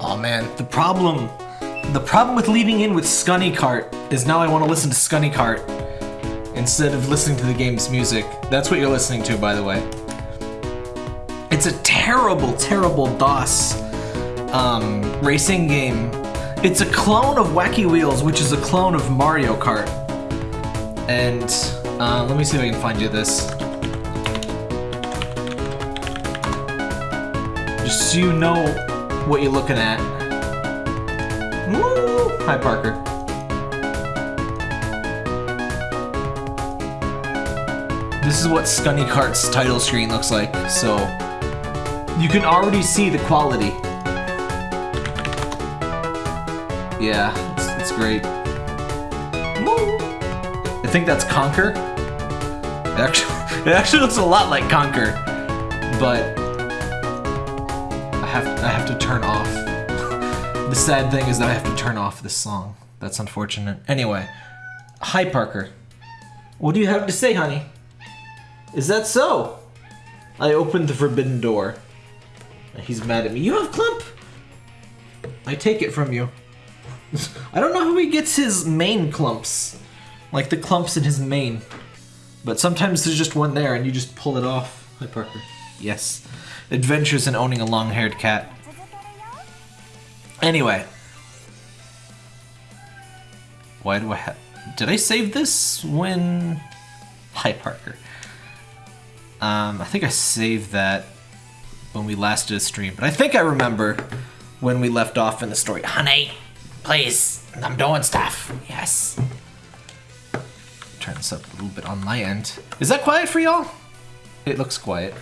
Oh man, the problem... The problem with leading in with Skunny Kart is now I want to listen to Skunny Kart instead of listening to the game's music. That's what you're listening to, by the way. It's a terrible, terrible DOS um, racing game. It's a clone of Wacky Wheels, which is a clone of Mario Kart. And uh, let me see if I can find you this. Just so you know what you're looking at. Woo! Hi, Parker. This is what Skunny Kart's title screen looks like, so you can already see the quality. Yeah, it's, it's great. I think that's Conker. It actually, it actually looks a lot like Conker, but have I have to turn off. the sad thing is that I have to turn off this song. That's unfortunate. Anyway, hi Parker. What do you have to say, honey? Is that so? I opened the forbidden door. He's mad at me. You have Clump? I take it from you. I don't know how he gets his main clumps. Like the clumps in his mane. But sometimes there's just one there and you just pull it off. Hi, Parker. Yes. Adventures in owning a long-haired cat. Anyway. Why do I have... Did I save this when... Hi, Parker. Um, I think I saved that when we last did a stream, but I think I remember when we left off in the story. Honey, please, I'm doing stuff. Yes. Turn this up a little bit on my end. Is that quiet for y'all? It looks quiet.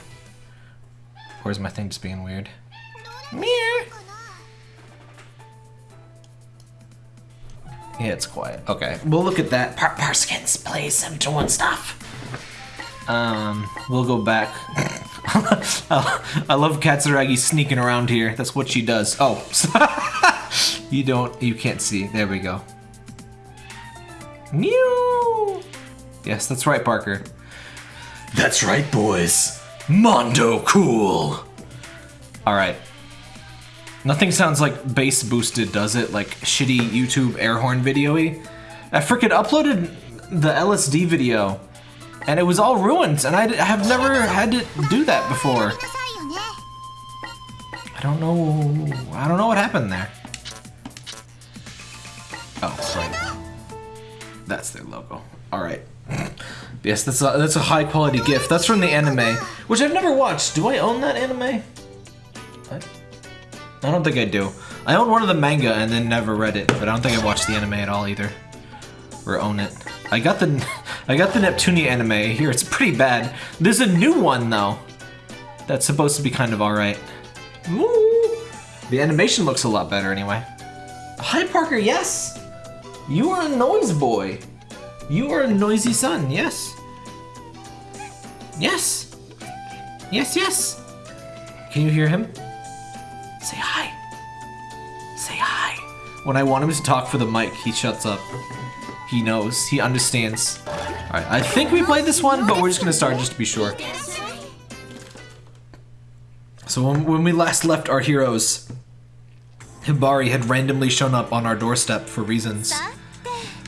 Or is my thing just being weird? Meow. Yeah, it's quiet. Okay, we'll look at that. Par Parskins, please, I'm doing stuff. Um, we'll go back. I love Katsuragi sneaking around here. That's what she does. Oh, you don't, you can't see. There we go. Mew. Yes, that's right, Parker. That's right, boys. Mondo cool. All right. Nothing sounds like bass boosted, does it? Like shitty YouTube air horn video-y? I freaking uploaded the LSD video and it was all ruined, and I have never had to do that before. I don't know. I don't know what happened there. Oh, right. That's their logo. All right. Yes, that's a, that's a high quality gift. That's from the anime, which I've never watched. Do I own that anime? I, I don't think I do. I own one of the manga and then never read it, but I don't think I watched the anime at all either. Or own it. I got the I got the Neptunia anime here. It's pretty bad. There's a new one though. That's supposed to be kind of alright. Woo! The animation looks a lot better anyway. Hi Parker, yes! You are a noise boy. You are a noisy son, yes. Yes. Yes, yes. Can you hear him? Say hi. Say hi. When I want him to talk for the mic, he shuts up. He knows. He understands. Alright, I think we played this one, but we're just gonna start just to be sure. So when, when we last left our heroes, Hibari had randomly shown up on our doorstep for reasons.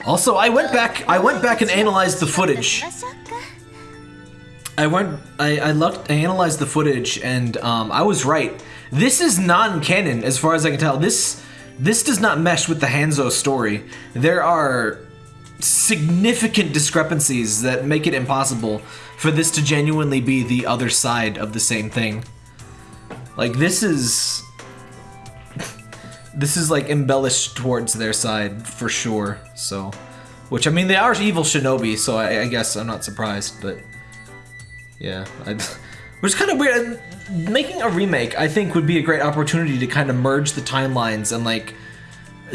Also, I went back I went back and analyzed the footage. I went I, I looked I analyzed the footage and um, I was right. This is non-canon as far as I can tell. This this does not mesh with the Hanzo story. There are significant discrepancies that make it impossible for this to genuinely be the other side of the same thing. Like, this is... this is, like, embellished towards their side, for sure, so... Which, I mean, they are evil shinobi, so I, I guess I'm not surprised, but... Yeah, I... Which is kind of weird. Making a remake, I think, would be a great opportunity to kind of merge the timelines and, like,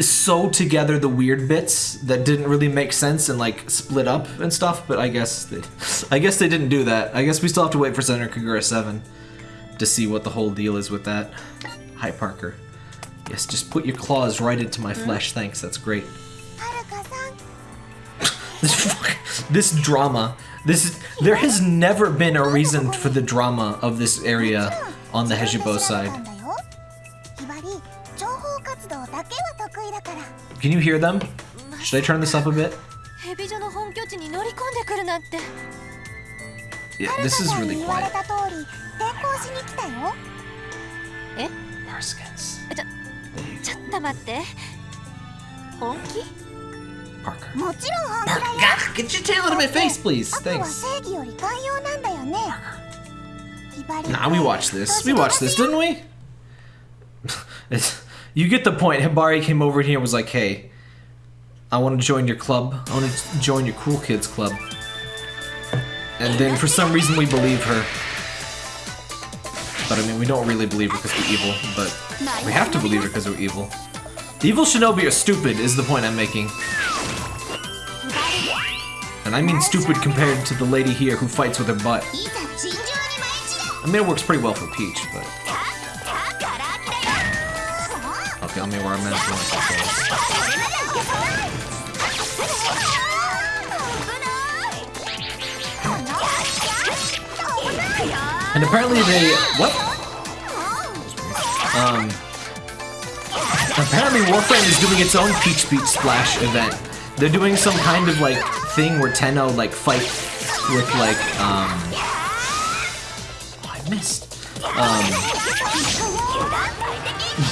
sew together the weird bits that didn't really make sense and like split up and stuff, but I guess they, I guess they didn't do that. I guess we still have to wait for Senran Kagura 7 to see what the whole deal is with that. Hi, Parker. Yes, just put your claws right into my hmm? flesh, thanks, that's great. this, this drama, this is, there has never been a reason for the drama of this area on the Hebijo side. Can you hear them? Should I turn this up a bit? Yeah, this is really quiet. Parskins. ちょっと待って。本気 Parker. Parker, get your tail out of my face, please. Thanks. Nah, we watched this. We watched this, didn't we? you get the point. Hibari came over here and was like, hey, I want to join your club. I want to join your cool kids club. And then for some reason we believe her. But I mean, we don't really believe her because we're evil, but we have to believe her because we're evil. The evil shinobi are stupid is the point I'm making. And I mean stupid compared to the lady here who fights with her butt. Amir works pretty well for Peach, but... Okay, Amir were a mess. And apparently they... What? Um... Apparently Warframe is doing its own Peach Beach Splash event. They're doing some kind of, like, thing where Tenno like fight with like um. Oh, I missed. Um.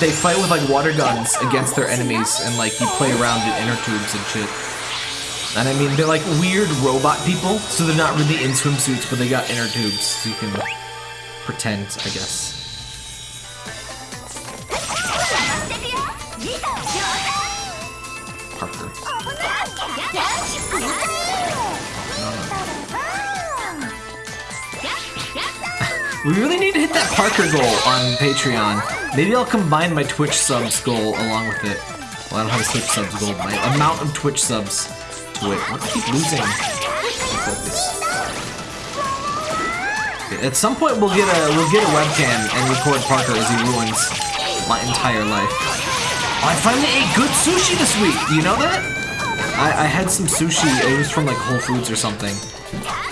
They fight with like water guns against their enemies, and like you play around in inner tubes and shit. And I mean, they're like weird robot people, so they're not really in swimsuits, but they got inner tubes, so you can pretend, I guess. We really need to hit that Parker goal on Patreon. Maybe I'll combine my Twitch subs goal along with it. Well, I don't have a Twitch subs goal, my amount of Twitch subs to it. I keep losing. At some point, we'll get a we'll get a webcam and record Parker as he ruins my entire life. Oh, I finally ate good sushi this week. Do you know that? I, I had some sushi. It was from like Whole Foods or something,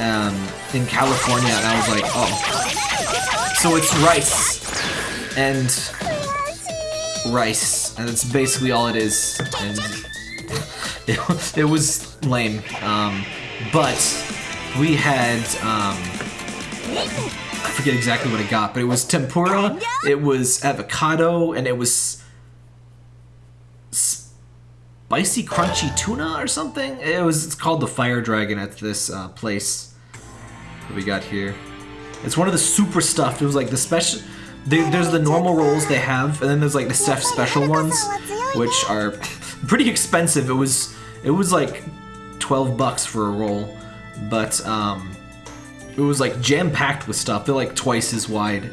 um, in California, and I was like, oh. So it's rice and rice, and that's basically all it is. And it, it was lame. Um, but we had um, I forget exactly what I got, but it was tempura, it was avocado, and it was spicy crunchy tuna or something. It was it's called the Fire Dragon at this uh, place that we got here. It's one of the super stuffed. It was like the special. They, there's the normal rolls they have, and then there's like the chef special ones, which are pretty expensive. It was it was like 12 bucks for a roll, but um, it was like jam packed with stuff. They're like twice as wide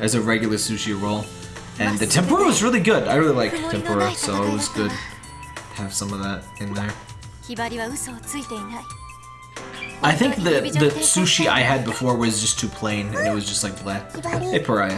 as a regular sushi roll, and the tempura was really good. I really like tempura, so it was good have some of that in there. I think the, the sushi I had before was just too plain, and it was just like black. Hey, Pariah.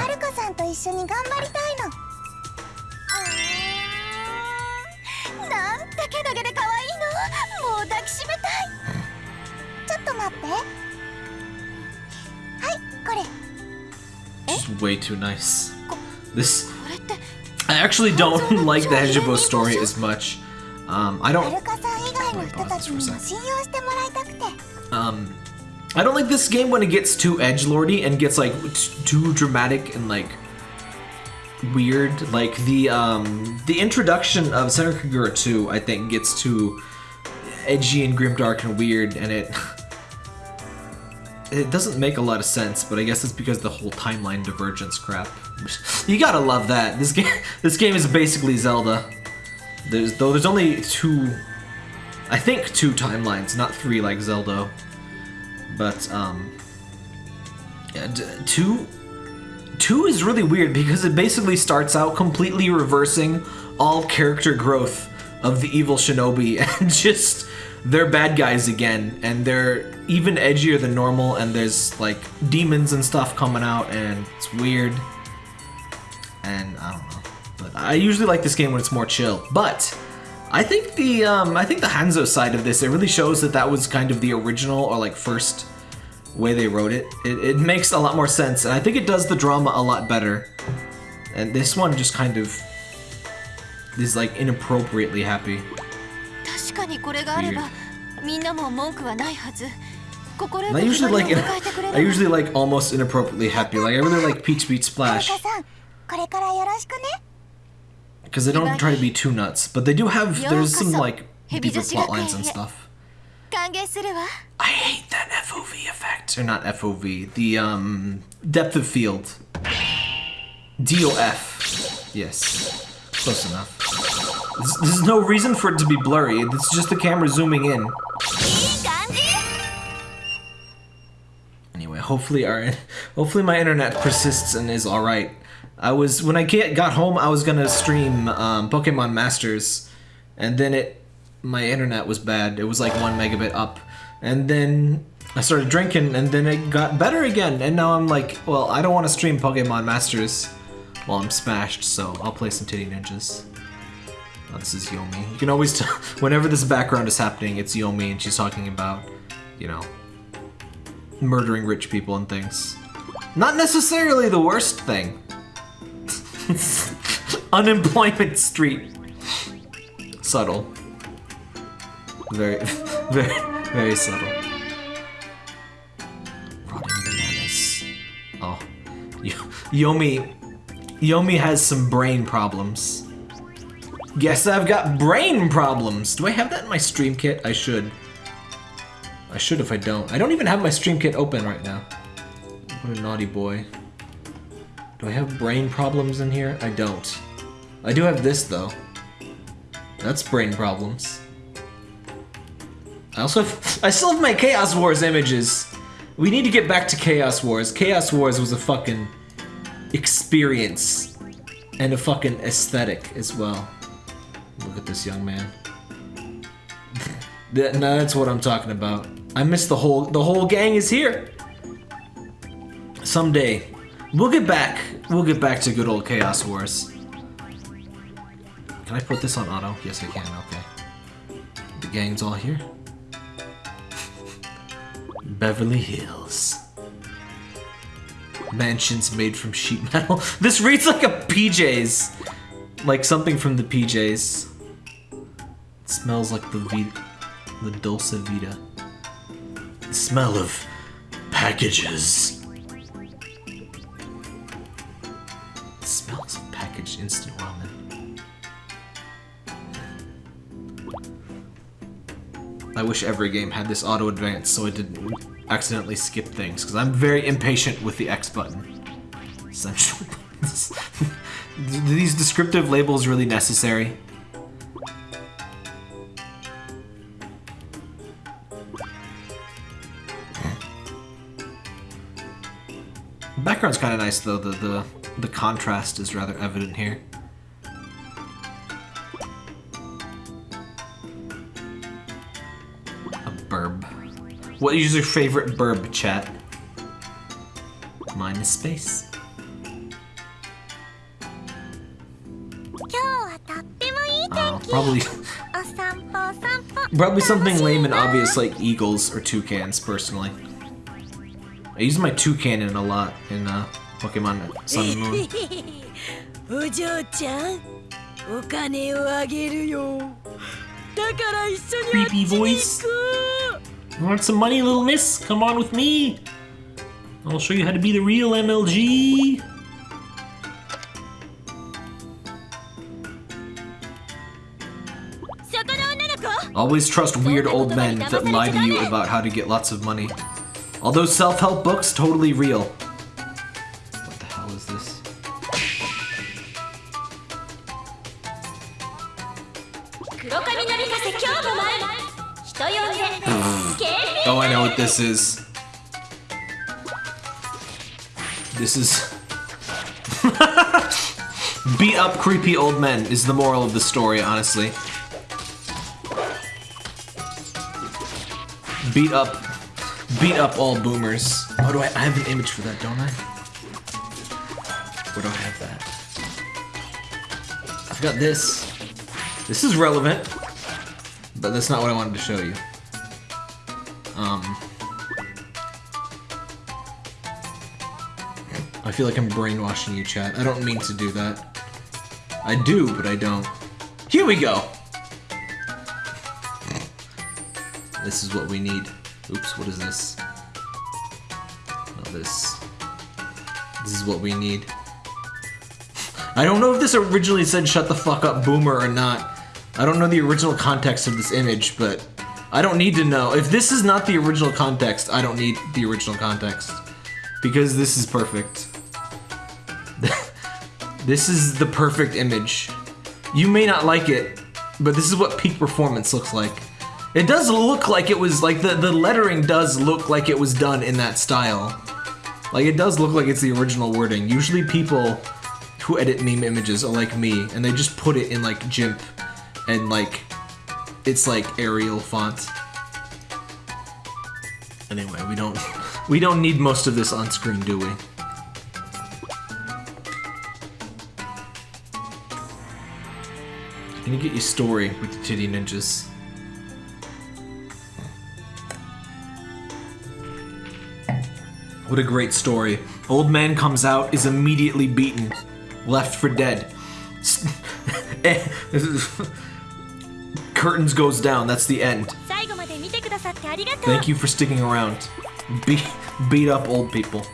Way too nice. This... I actually don't like the Hebijo story as much. Um, I don't. Um, I don't like this game when it gets too edge lordy and gets like too dramatic and like weird. Like the um, the introduction of Senran Kagura 2, I think, gets too edgy and grimdark and weird, and it it doesn't make a lot of sense. But I guess it's because the whole timeline divergence crap. You gotta love that. This game this game is basically Zelda. There's though there's only two I think two timelines, not three like Zelda. But um, yeah, two, two is really weird because it basically starts out completely reversing all character growth of the evil shinobi and just they're bad guys again and they're even edgier than normal and there's like demons and stuff coming out and it's weird and I don't know. I usually like this game when it's more chill, but I think the um, I think the Hanzo side of this it really shows that that was kind of the original or like first way they wrote it. It, it makes a lot more sense, and I think it does the drama a lot better. And this one just kind of is like inappropriately happy. I usually like I usually like almost inappropriately happy. Like I really like Peach Beach Splash because they don't try to be too nuts, but they do have there's some like deeper plot lines and stuff. I hate that FOV effect, or not FOV, the um depth of field. DOF. Yes, close enough. There's, no reason for it to be blurry. It's just the camera zooming in. Anyway, hopefully our hopefully my internet persists and is all right. I was when I get, got home, I was gonna stream um, Pokemon Masters, and then it my internet was bad. It was like one megabit up, and then I started drinking, and then it got better again. And now I'm like, well, I don't want to stream Pokemon Masters while I'm smashed, so I'll play some Titty Ninjas. Oh, this is Yomi. You can always tell whenever this background is happening, it's Yomi, and she's talking about, you know, murdering rich people and things. Not necessarily the worst thing. Unemployment Street. Subtle. Very, very, very subtle. Rotting bananas. Oh, Yo- Yomi, Yomi has some brain problems. Guess I've got brain problems. Do I have that in my stream kit? I should. I should if I don't. I don't even have my stream kit open right now. What a naughty boy. Do I have brain problems in here? I don't. I do have this though. That's brain problems. I also have, I still have my Chaos Wars images. We need to get back to Chaos Wars. Chaos Wars was a fucking experience and a fucking aesthetic as well. Look at this young man. That, no, that's what I'm talking about. I missed the whole the whole gang is here. Someday, we'll get back. We'll get back to good old Chaos Wars. Can I put this on auto? Yes, I can. Okay. The gang's all here. Beverly Hills. Mansions made from sheet metal. This reads like a PJs. Like something from the PJs. It smells like the Vita, the Dulce Vita. The smell of packages. Instant ramen. I wish every game had this auto advance so I didn't accidentally skip things, because I'm very impatient with the X button. Essential. These descriptive labels really necessary? Background's kind of nice though. The the the contrast is rather evident here. A burb. What is your favorite burb, chat? Mine is space. Probably, probably something lame and obvious like eagles or toucans, personally. I use my toucan in a lot in uh, Pokemon Sun and Moon. お嬢ちゃんお金をあげるよだから一緒にあっち Creepy に voice. 行こ You want some money, little miss? Come on with me. I'll show you how to be the real MLG. Always trust weird old men that lie to you about how to get lots of money. Although self-help books, totally real. This is. This is. Beat up creepy old men is the moral of the story, honestly. Beat up. Beat up all boomers. Oh, do I, I have an image for that, don't I? Where do I have that? I've got this. This is relevant, but that's not what I wanted to show you. Um, feel like I'm brainwashing you, chat. I don't mean to do that. I do, but I don't. Here we go. This is what we need. Oops, what is this? No, this. This is what we need. I don't know if this originally said shut the fuck up boomer or not. I don't know the original context of this image, but I don't need to know. If this is not the original context, I don't need the original context. Because this is perfect. This is the perfect image. You may not like it, but this is what peak performance looks like. It does look like it was, like, the, the lettering does look like it was done in that style. Like, it does look like it's the original wording. Usually people who edit meme images are like me, and they just put it in, like, GIMP, and, like, it's, like, Arial font. Anyway, we don't, we don't need most of this on screen, do we? Can you get your story with the titty ninjas? What a great story. Old man comes out, is immediately beaten, left for dead. Curtains goes down, that's the end. Thank you for sticking around. Be beat up old people.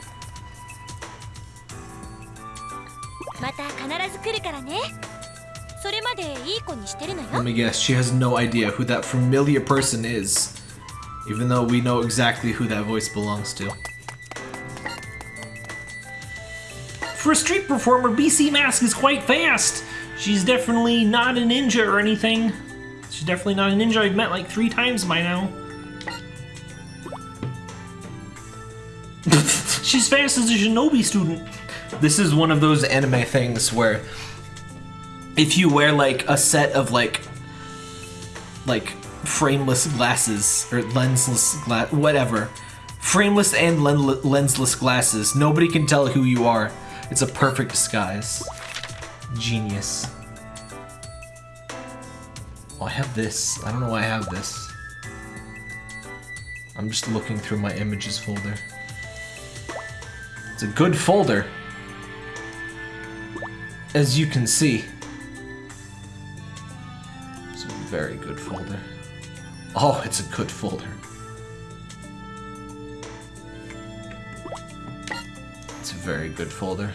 Let me guess, she has no idea who that familiar person is. Even though we know exactly who that voice belongs to. For a street performer, BC Mask is quite fast. She's definitely not a ninja or anything. She's definitely not a ninja I've met like three times by now. She's fast as a shinobi student. This is one of those anime things where if you wear like a set of like like frameless glasses or lensless glass whatever. Frameless and len- lensless glasses. Nobody can tell who you are. It's a perfect disguise. Genius. Oh i have this. I don't know why i have this. I'm just looking through my images folder. It's a good folder. As you can see very good folder oh it's a good folder it's a very good folder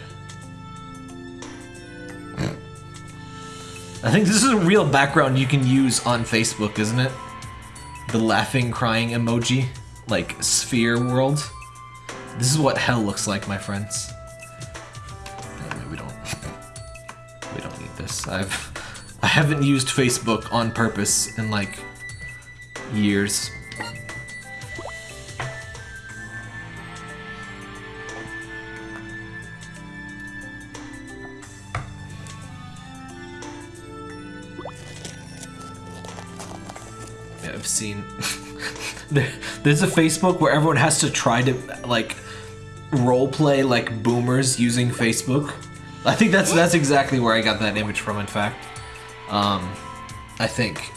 I think this is a real background you can use on Facebook, isn't it? The laughing, crying emoji, like sphere world. This is what hell looks like, my friends. Anyway, we don't. We don't need this. I've. I haven't used Facebook on purpose in like years. Yeah, I've seen. there, there's a Facebook where everyone has to try to like role play like boomers using Facebook. I think that's that's exactly where I got that image from. In fact, um, I think,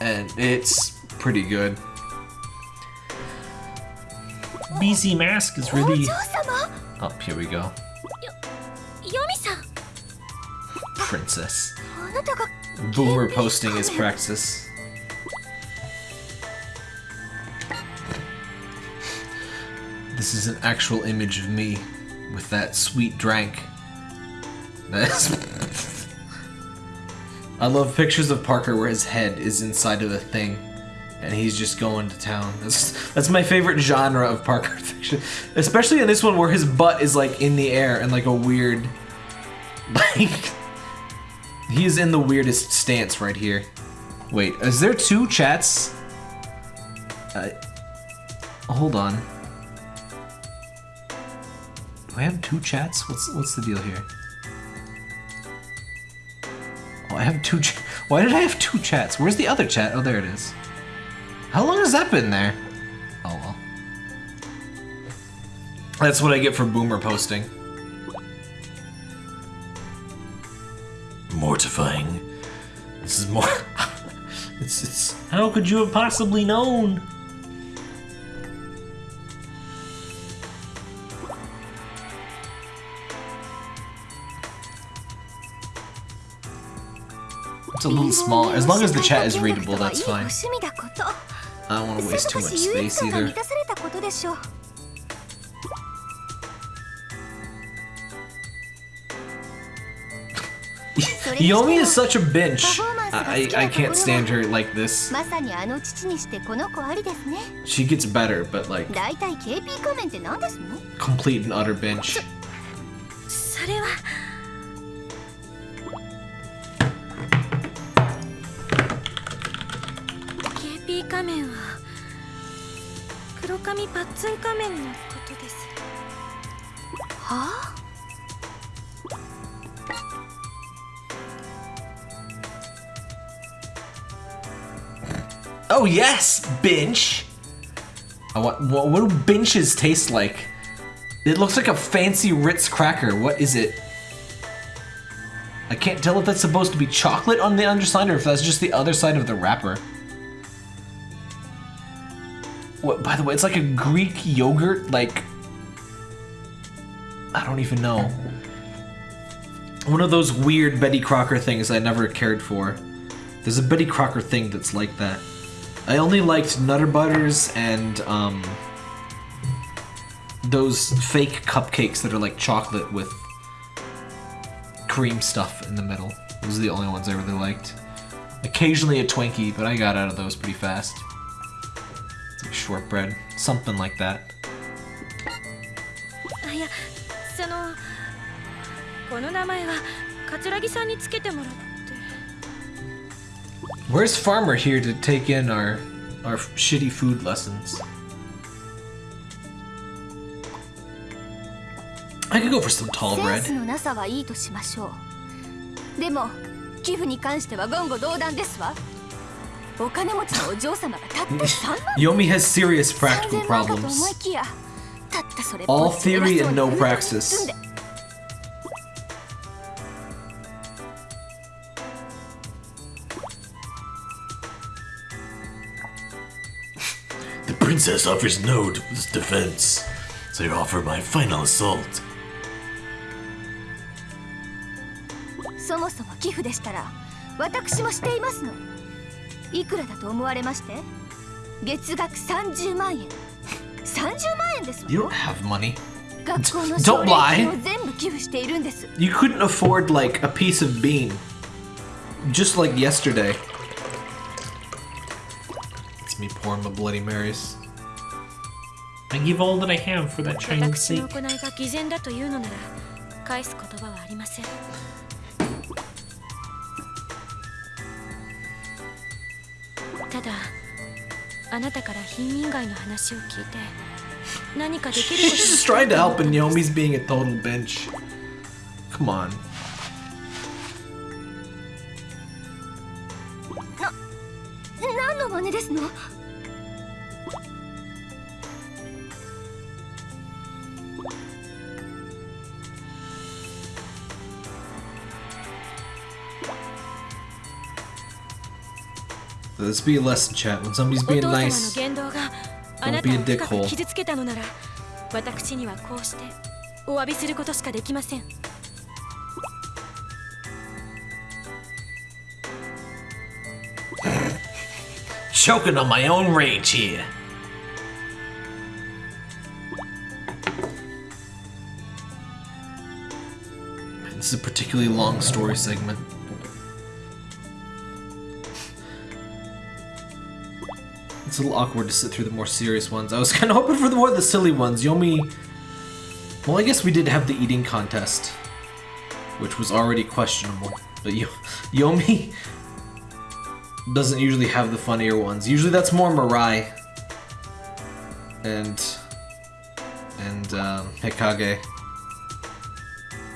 and it's pretty good. BZ Mask is really... Oh, here we go. Princess. Boomer posting is practice. This is an actual image of me with that sweet drank. That's I love pictures of Parker where his head is inside of a thing and he's just going to town. That's that's my favorite genre of Parker fiction. Especially in this one where his butt is like in the air and like a weird like He's in the weirdest stance right here. Wait, is there two chats? Uh, hold on. Do I have two chats? What's what's the deal here? Oh, I have two. Why did I have two chats? Where's the other chat? Oh, there it is. How long has that been there? Oh well. That's what I get for boomer posting. Mortifying. This is more. it's it's. How could you have possibly known? It's a little small. As long as the chat is readable, that's fine. I don't want to waste too much space either. Yomi is such a bitch. I, I can't stand her like this. She gets better, but like... Complete and utter bitch. 仮面は黒髪パッツン仮面のことですはあ Oh yes, bench. I want, what, what do benches taste like? It looks like a fancy Ritz cracker. What is it? I can't tell if that's supposed to be chocolate on the underside or if that's just the other side of the wrapper. What, by the way, it's like a Greek yogurt, like... I don't even know. One of those weird Betty Crocker things I never cared for. There's a Betty Crocker thing that's like that. I only liked Nutter Butters and um, those fake cupcakes that are like chocolate with cream stuff in the middle. Those are the only ones I really liked. Occasionally a Twinkie, but I got out of those pretty fast It's like shortbread, something like that. あいやそのこの名前は桂木さんにつけてもらって Where's Farmer here to take in our our shitty food lessons? I could go for some tall セン bread. スのなさはいいとしましょうでも寄付に関しては言語道断ですわ Yomi has serious practical 3000万かと思 problems. いきやたったそれっ All ぽっちで theory 偉そう and に no フードに praxis. 包んで The princess offers no d- defense, so I offer my final assault. そもそも寄付でしたら私もしていますの いくらだと思われまして月額30万円30万円ですわ You don't have money. 学校の Don't 奨励 lie. 金を全部寄付しているんです You couldn't afford like a piece of bean. Just like yesterday. It's me pouring my Bloody Marys. I give all that I have for that Chinese 私の steak. 行いが偽善だというのなら返す言葉はありません ただあなたから貧民街の話を聞いて何かできる She's こと just trying to help and Yomi's being a total bench. Come on. 何の真似ですの Let's be a lesson chat. When somebody's お being 父様の nice, 言動があな Don't た be を a 深 dickhole. く傷つけたのなら私にはこうしてお詫びすることしかできません Choking on my own rage here. this is a particularly long story segment. It's a little awkward to sit through the more serious ones. I was kind of hoping for the more the silly ones. Yomi. Well, I guess we did have the eating contest, which was already questionable. But Yo- Yomi doesn't usually have the funnier ones. Usually that's more Mirai and and um, Hikage.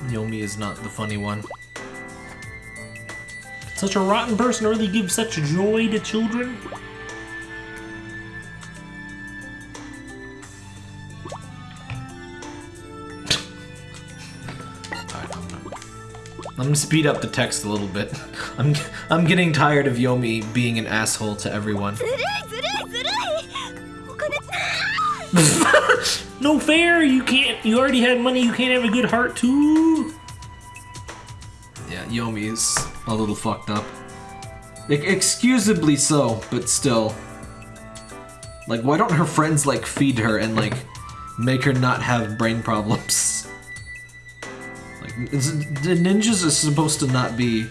Yomi is not the funny one. Such a rotten person really gives such joy to children. I'm gonna speed up the text a little bit. I'm I'm getting tired of Yomi being an asshole to everyone. no fair! You can't. You already had money. You can't have a good heart too. Yeah, Yomi is a little fucked up. I excusably so, but still. Like, why don't her friends like feed her and like make her not have brain problems? The ninjas are supposed to not be.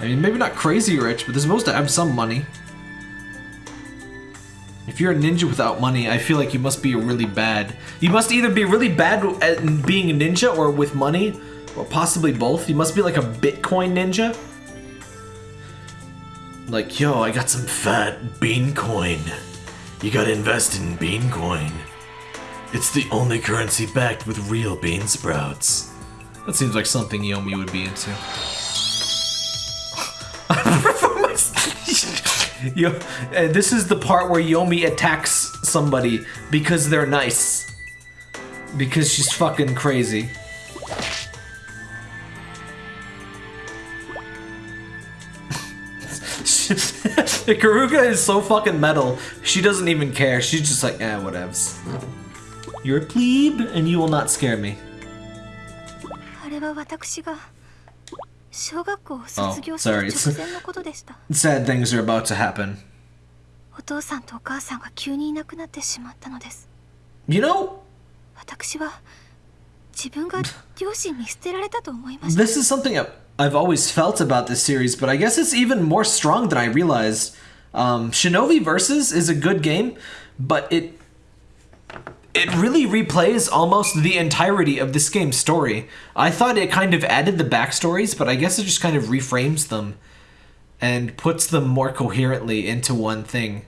I mean, maybe not crazy rich, but they're supposed to have some money. If you're a ninja without money, I feel like you must be really bad. You must either be really bad at being a ninja or with money, or possibly both. You must be like a Bitcoin ninja. Like, yo, I got some Fat bean coin. You gotta invest in bean coin. It's the only currency backed with real bean sprouts. That seems like something Yomi would be into. Yo, uh, this is the part where Yomi attacks somebody because they're nice. Because she's fucking crazy. Karuga is so fucking metal. She doesn't even care. She's just like, eh, whatevs. You're a plebe, and you will not scare me. は私が小学校を卒業 Oh, する直前のことでした。Sad things are about to happen. お父さんとお母さんが急にいなくなってしまったのです。You know, 私は自分が両親に捨てられたと思いました。this is something I've always felt about this series, but I guess it's even more strong than I realized. Um, Shinobi Versus is a good game, but it it really replays almost the entirety of this game's story. I thought it kind of added the backstories, but I guess it just kind of reframes them and puts them more coherently into one thing.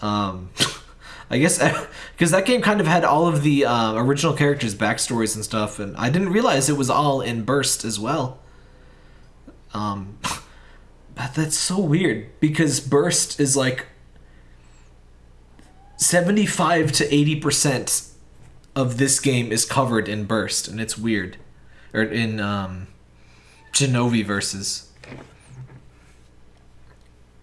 Um, I guess because that game kind of had all of the uh, original characters' backstories and stuff, and I didn't realize it was all in Burst as well. Um, but that's so weird because Burst is like 75 to 80% of this game is covered in Burst, and it's weird. Or in um, Shinobi versus.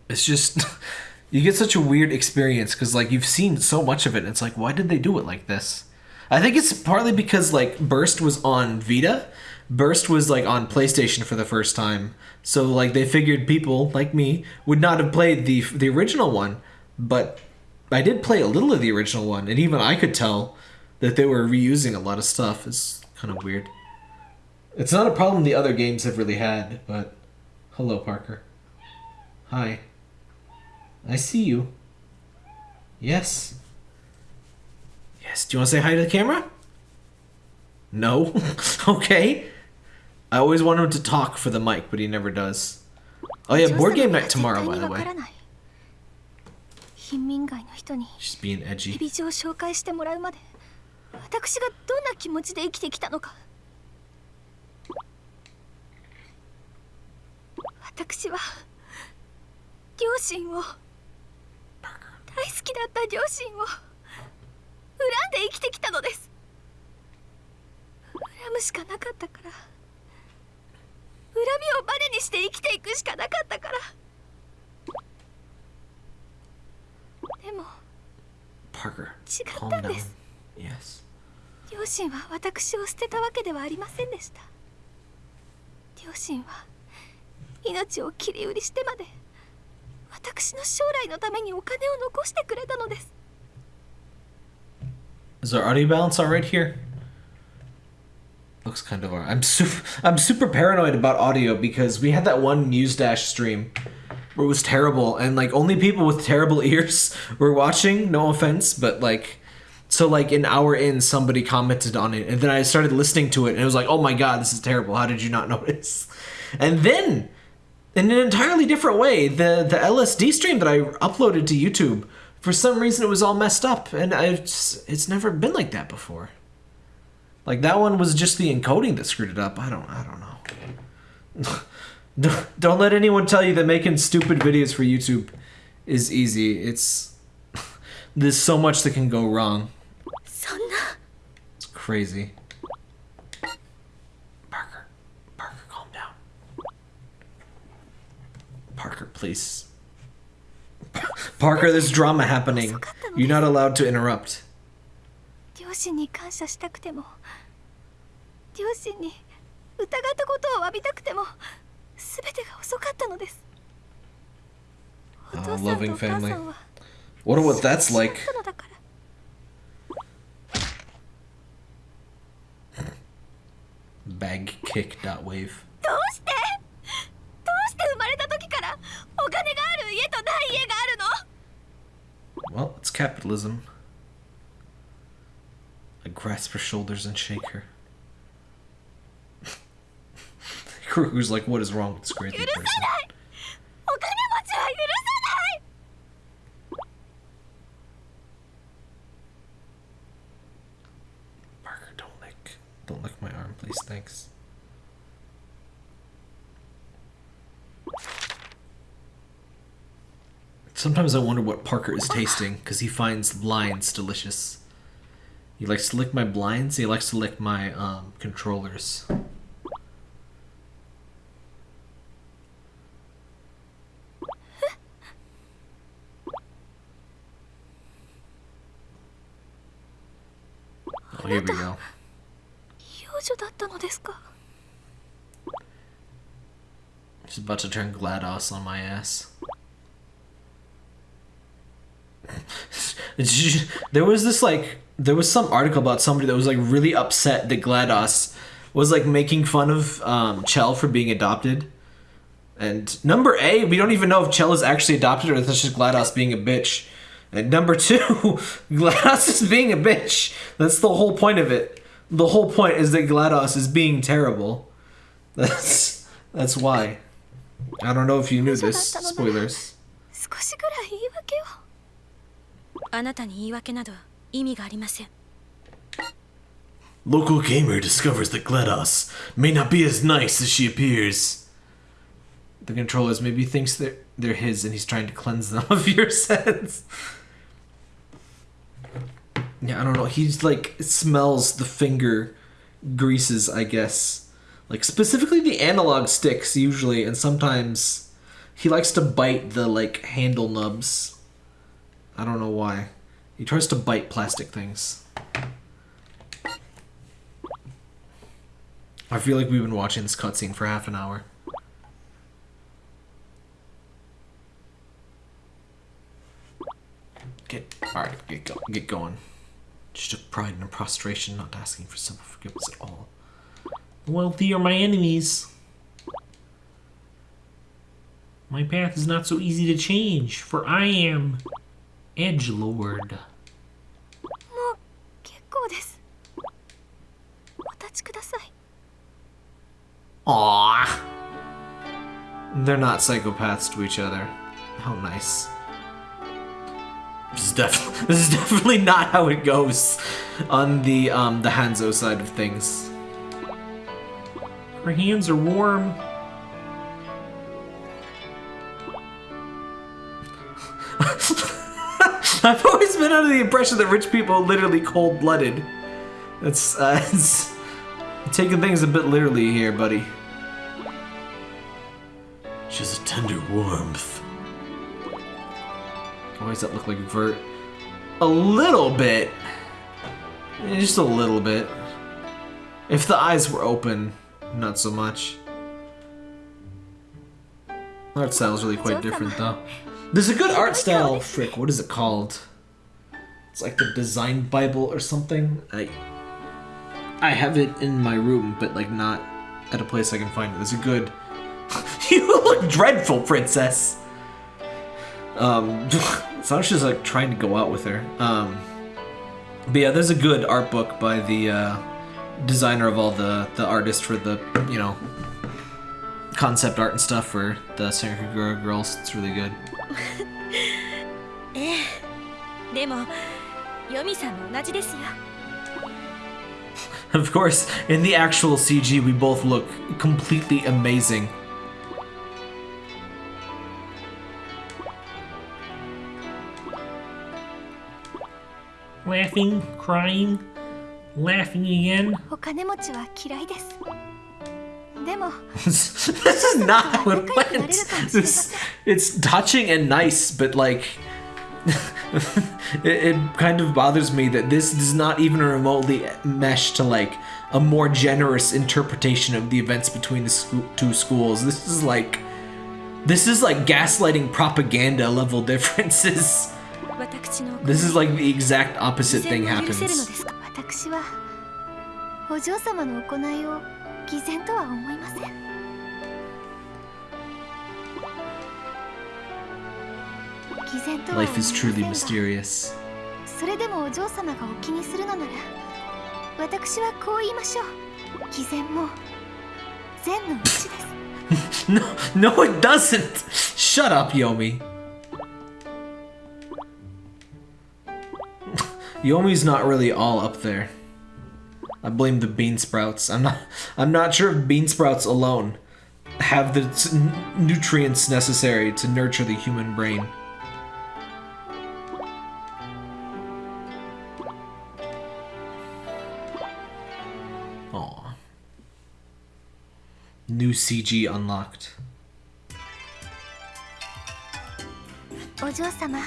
It's just. you get such a weird experience because, like, you've seen so much of it, it's like, why did they do it like this? I think it's partly because, like, Burst was on Vita. Burst was, like, on PlayStation for the first time. So, like, they figured people, like me, would not have played the, the original one. But I did play a little of the original one, and even I could tell that they were reusing a lot of stuff. It's kind of weird. It's not a problem the other games have really had, but hello, Parker. Hi. I see you. Yes. Yes. Do you want to say hi to the camera? No. okay. I always want him to talk for the mic, but he never does. Oh yeah, board game night tomorrow, by the way. 貧民街の人に edgy. ビ状を紹介してもらうまで私がどんな気持ちで生きてきたのか。私は両親を大好きだった両親を恨んで生きてきたのです。恨むしかなかったから恨みをバネにして生きていくしかなかったからでも Parker, 違 calm ったん down. です Yes. 両親は私を捨てたわけではありませんでした両親は命を切り売りしてまで私の将来のためにお金を残してくれたのです Is our audio balance all right here? Looks kind of alright. I'm super. I'm super paranoid about audio because we had that one News Dash stream was terrible, and like only people with terrible ears were watching. No offense, but like, so like an hour in, somebody commented on it, and then I started listening to it, and it was like, oh my god, this is terrible. How did you not notice? And then, in an entirely different way, the the LSD stream that I uploaded to YouTube, for some reason it was all messed up, and I it's never been like that before. Like that one was just the encoding that screwed it up. I don't I don't know. Don't- don't let anyone tell you that making stupid videos for YouTube is easy. It's there's so much that can go wrong. そんな It's crazy. Parker, Parker, calm down. Parker, please. Parker, there's drama happening. You're not allowed to interrupt. 両親に感謝したくても両親に疑ったことを詫びたくても 全てが遅かったのです お父さんと loving お母さ family. んは Wonder what that's like. 死んだのだから Bag kick dot wave. どうしてどうして生まれた時からお金がある家とない家があるの Well, it's capitalism. I grasp her shoulders and shake her. Grogu's like, what is wrong with this crazy person? Parker, don't lick. Don't lick my arm, please. Thanks. Sometimes I wonder what Parker is tasting, because he finds blinds delicious. He likes to lick my blinds, he likes to lick my um, controllers. Oh, here we go. 幼女だったのですか She's about to turn GLaDOS on my ass. there was this like there was some article about somebody that was like really upset that GLaDOS was like making fun of um, Chell for being adopted. And number A, we don't even know if Chell is actually adopted or if that's just GLaDOS being a bitch. And number two, GLaDOS is being a bitch. That's the whole point of it. The whole point is that GLaDOS is being terrible. That's that's why. I don't know if you knew this. Spoilers. 少しぐらい言い訳をあなたに言い訳など意味がありません Local gamer discovers that GLaDOS may not be as nice as she appears. The controllers maybe thinks they're they're his and he's trying to cleanse them of your sins. Yeah, I don't know. He's like smells the finger greases, I guess. Like specifically the analog sticks usually and sometimes he likes to bite the like handle nubs. I don't know why. He tries to bite plastic things. I feel like we've been watching this cutscene for half an hour. Get all right. Get go, get going. Just a pride and a prostration, not asking for simple forgiveness at all. The wealthy are my enemies. My path is not so easy to change, for I am Edge Lord. Aww. They're not psychopaths to each other. How nice. This is, def- this is definitely not how it goes on the um, the Hanzo side of things. Her hands are warm. I've always been under the impression that rich people are literally cold-blooded. It's, uh, it's taking things a bit literally here, buddy. She has a tender warmth. Why does that look like Vert? A little bit. Just a little bit. If the eyes were open, not so much. Art style is really quite different, though. There's a good art style. Frick, what is it called? It's like the Design Bible or something. I I have it in my room, but like not at a place I can find it. There's a good. you look dreadful, princess. Um, Sanchi's like trying to go out with her. Um, but yeah, there's a good art book by the uh, designer of all the the artists for the you know concept art and stuff for the Senran Kagura girls. It's really good. Eh, of course, in the actual CG, we both look completely amazing. laughing, crying, laughing again. this is not what went. This, it's touching and nice, but like, it, it kind of bothers me that this does not even remotely mesh to like a more generous interpretation of the events between the two schools. This is like, this is like gaslighting propaganda level differences. 私の This is like the exact opposite 偽 thing 善を許せるの happens. ですか私はお嬢様の行いを偽善とは思いません偽善とは思い Life ま is せん truly が mysterious. それでもお嬢様がお気にするのなら私はこう言いましょう偽善も善のうちです No, no, it doesn't. Shut up, Yomi. Yomi's not really all up there. I blame the bean sprouts. I'm not. I'm not sure if bean sprouts alone have the s- n- nutrients necessary to nurture the human brain. Aw. New CG unlocked. お嬢様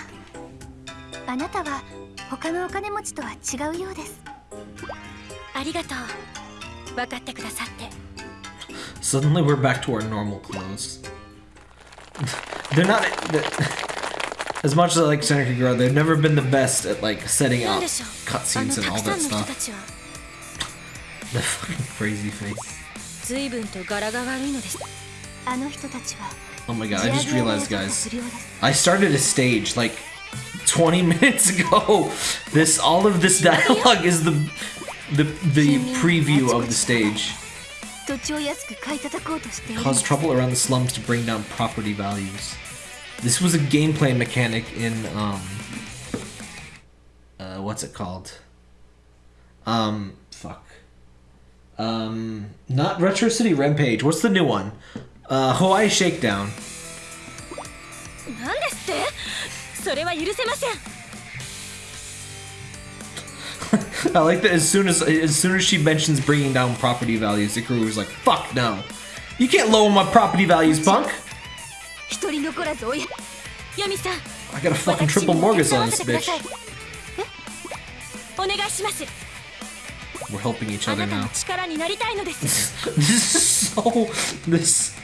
あなたは 他のお金持ちとは違うようですありがとう分かってくださって Suddenly we're back to our normal clothes. They're not they're- as much as I like Sonic Kagura, they've never been the best at like setting up cutscenes の and た all that んの人 stuff. たちは The fucking crazy face. 随分と柄が悪いのですあの人たちは Oh my god, ジ I ア just realized の guys. I started a stage like 20 minutes ago. This all of this dialogue is the the the preview of the stage. Cause trouble around the slums to bring down property values. This was a gameplay mechanic in um uh what's it called? Um fuck. Um not Retro City Rampage. What's the new one? Uh Hawaii Shakedown. I like that as soon as as soon as she mentions bringing down property values, Ikaruga was like, fuck no. You can't lower my property values, punk. I got a fucking triple mortgage on this bitch. We're helping each other now. this is so... This...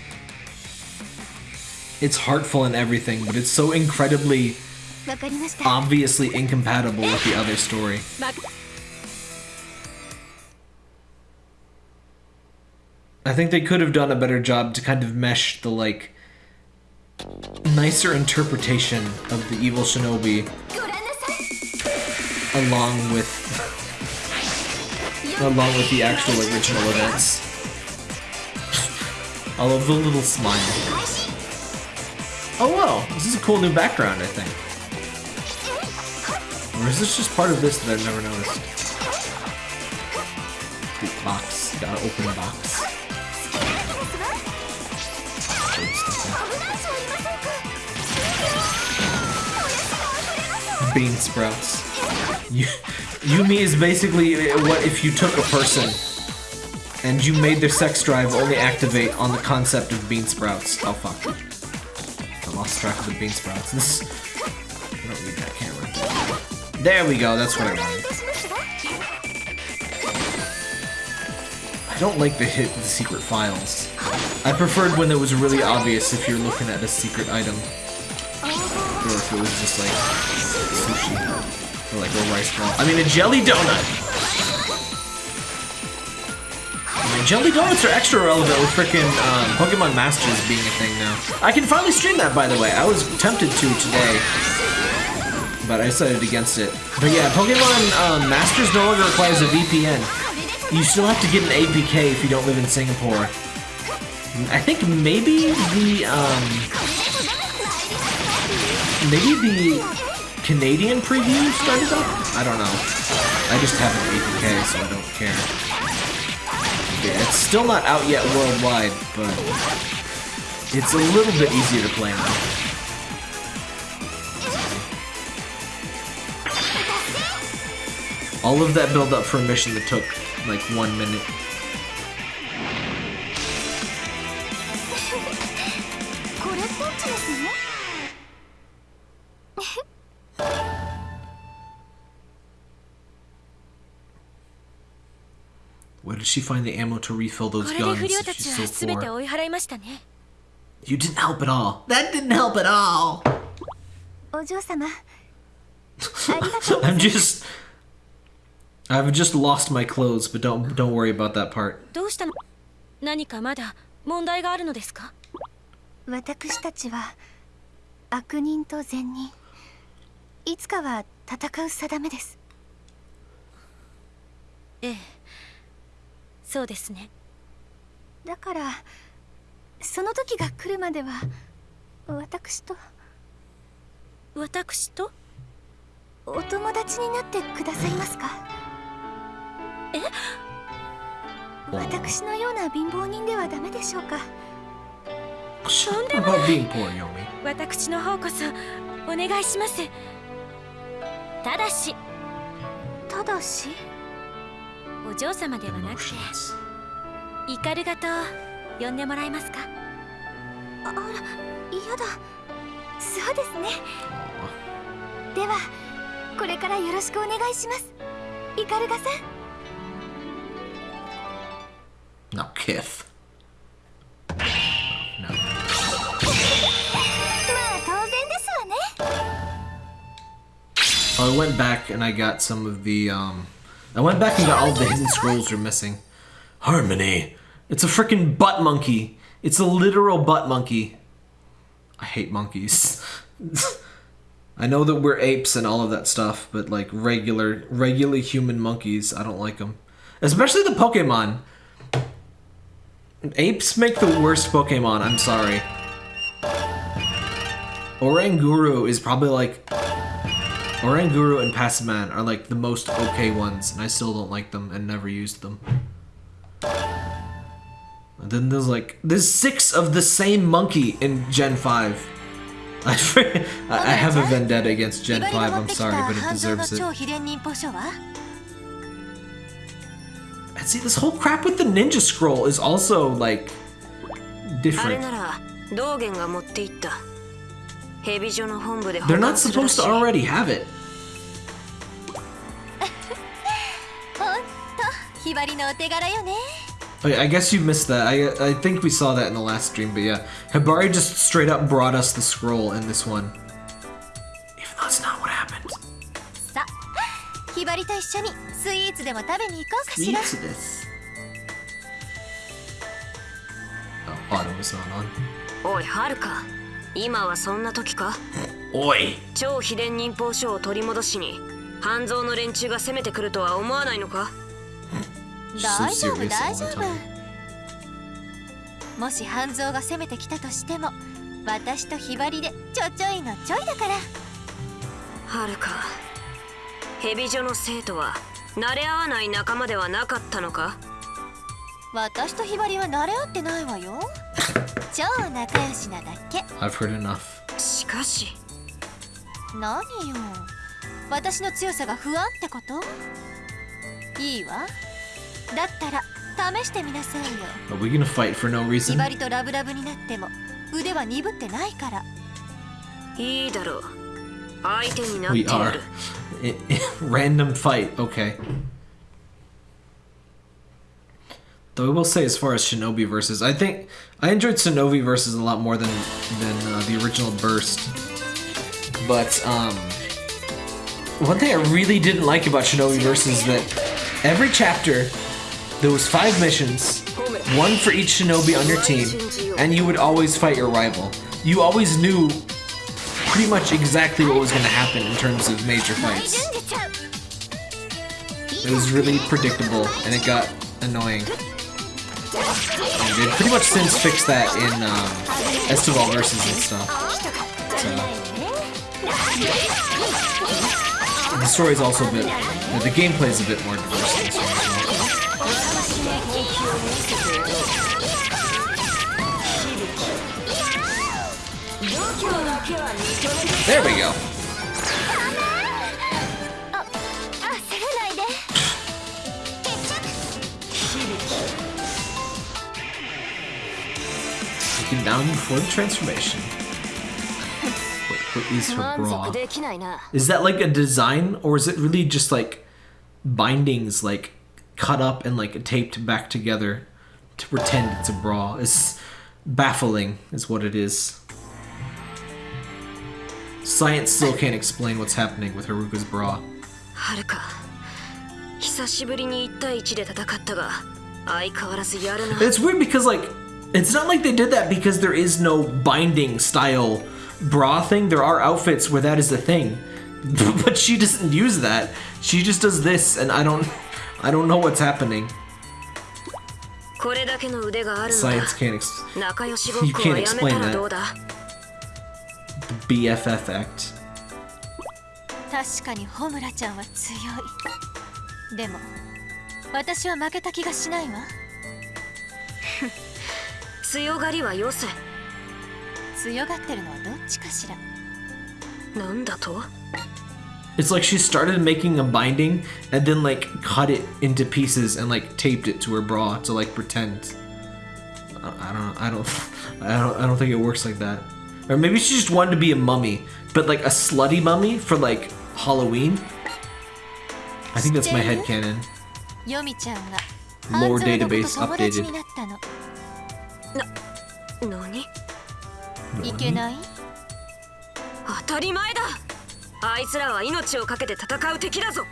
It's heartful and everything, but it's so incredibly obviously incompatible with the other story. I think they could have done a better job to kind of mesh the, like, nicer interpretation of the evil shinobi along with along with the actual original events. I love the little smile. Oh wow, this is a cool new background, I think. Or is this just part of this that I've never noticed? The box. Gotta open the box. Bean sprouts. You, Yomi is basically uh, what if you took a person and you made their sex drive only activate on the concept of bean sprouts. Oh fuck. I lost track of the bean sprouts. This there we go, that's what I wanted. I don't like the hit the secret files. I preferred when it was really obvious if you're looking at a secret item. Or if it was just like sushi. Or like a rice ball. I mean a jelly donut! Jelly donuts are extra relevant with fricking um, Pokemon Masters being a thing now. I can finally stream that, by the way. I was tempted to today, but I decided against it. But yeah, Pokemon um, Masters no longer requires a VPN. You still have to get an APK if you don't live in Singapore. I think maybe the um maybe the Canadian preview started up. I don't know. I just have an APK, so I don't care. Yeah, it's still not out yet worldwide, but it's a little bit easier to play now. All of that build up for a mission that took like one minute. Where did she find the ammo to refill those guns she's so poor? You didn't help at all. That didn't help at all. I'm just I've just lost my clothes, but don't don't worry about that part. どうしたの？何かまだ問題があるのですか？私たちは悪人と善人。いつかは戦う定めです。ええ。そうですね。だからその時が来るまでは私と私と？お友達になってくださいますか？え？私のような貧乏人ではダメでしょうか？What about being poor, Yomi? 私の方こそお願いします。ただし。ただし？お嬢様ではなくて.イカルガと呼んでもらえますか？ああら嫌だ。そうですね。ではこれからよろしくお願いします。イカルガさん Kith. No. I went back and I got some of the, um... I went back and got all the hidden scrolls are missing. Harmony! It's a freaking butt monkey! It's a literal butt monkey. I hate monkeys. I know that we're apes and all of that stuff, but like regular, regularly human monkeys, I don't like them. Especially the Pokemon. Apes make the worst Pokemon. I'm sorry. Oranguru is probably like Oranguru and Passimian are like the most okay ones, and I still don't like them and never used them. And then there's like there's six of the same monkey in Gen 5. I, I I have a vendetta against Gen 5, I'm sorry, but it deserves it. 秘伝忍法書は And see, this whole crap with the ninja scroll is also like あれ different. なら道元が持っていった蛇女の本部で保 They're not 管するら supposed し to い already have it. ほんとひばりのお手柄よね I I guess you missed that. I I think we saw that in the last stream, but yeah, Hibari just straight up brought us the scroll in this one. Even though that's not what happened. さ ひばりと一緒にスイーツでも食べに行こうかしら Sweet this. Oh, auto was not on. おいはるか今はそんな時か？oi! 超秘伝忍法書を取り戻しに半蔵の連中が攻めてくるとは思わないのか？大丈夫大丈夫.もし半蔵が攻めてきたとしても私とひばりでちょちょいのちょいだからはるか蛇女の生徒は慣れ合わない仲間ではなかったのか？私とひばりは慣れ合ってないわよ。超仲良しなだけ。I've heard enough. しかし。何よ。私の強さが不安ってこと？いいわ。だったら試してみなさいよ。Are we gonna fight for no ひ reason? ばりとラブラブになっても腕は鈍ってないから。いいだろう We are. る I- I- Random fight. Okay. Though I will say, as far as Shinobi versus, I think I enjoyed Shinobi versus a lot more than than uh, the original Burst. But um, one thing I really didn't like about Shinobi versus is that every chapter there was five missions, one for each Shinobi on your team, and you would always fight your rival. You always knew pretty much exactly what was going to happen in terms of major fights. It was really predictable, and it got annoying. And they've pretty much since fixed that in um, Estival versus and stuff. So the story's also a bit, the gameplay's a bit more diverse There we go. Looking down for the transformation. Wait, what is her bra? Is that like a design, or is it really just like bindings, like cut up and like taped back together to pretend it's a bra? It's baffling, is what it is. Science still can't explain what's happening with Haruka's bra. はるか久しぶりに1対1で戦ったが相変わらずやるな It's weird because like it's not like they did that because there is no binding style bra thing. There are outfits where that is the thing. But she doesn't use that. She just does this and I don't I don't know what's happening. これだけの腕があるのだ Science can't ex- 仲良しご っこはやめたらどうだ BFF act. 確かに穂村ちゃんは強いでも私は負けた気がしないわ強がりはよせ強がってるのはどっちかしらなんだと It's like she started making a binding and then like cut it into pieces and like taped it to her bra to like pretend. I, I don't I don't I don't I don't think it works like that. Or maybe she just wanted to be a mummy, but like a slutty mummy for like Halloween. I think that's my head canon. ヨミちゃんが Lore 半蔵の子 database と友達 updated. になったの何いけない当たり前だあいつらは命を懸けて戦う敵だぞ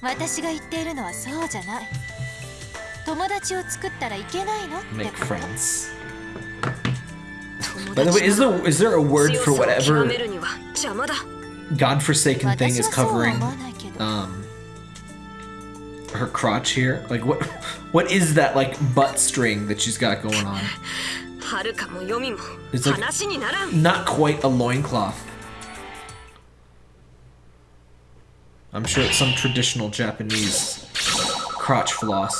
私が言っているのはそうじゃない友達を作ったらいけないのって Make こと friends. 友 By the way, is there a word for whatever godforsaken thing is covering um, her crotch here? Like what what is that like butt string that she's got going on? It's like not quite a loincloth. I'm sure it's some traditional Japanese crotch floss.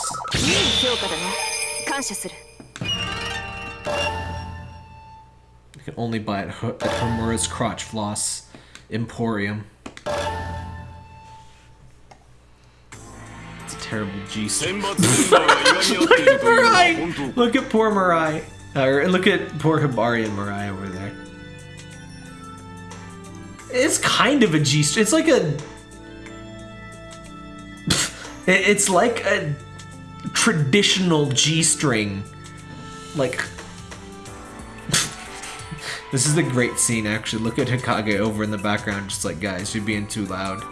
can only buy it at Homura's Crotch Floss Emporium. It's a terrible G Look at Mirai! Look at poor Mirai. Or look at poor Hibari and Mirai over there. It's kind of a G string. It's like a. It's like a traditional G string. Like this is a great scene, actually. Look at Hikage over in the background, just like, guys, you're being too loud.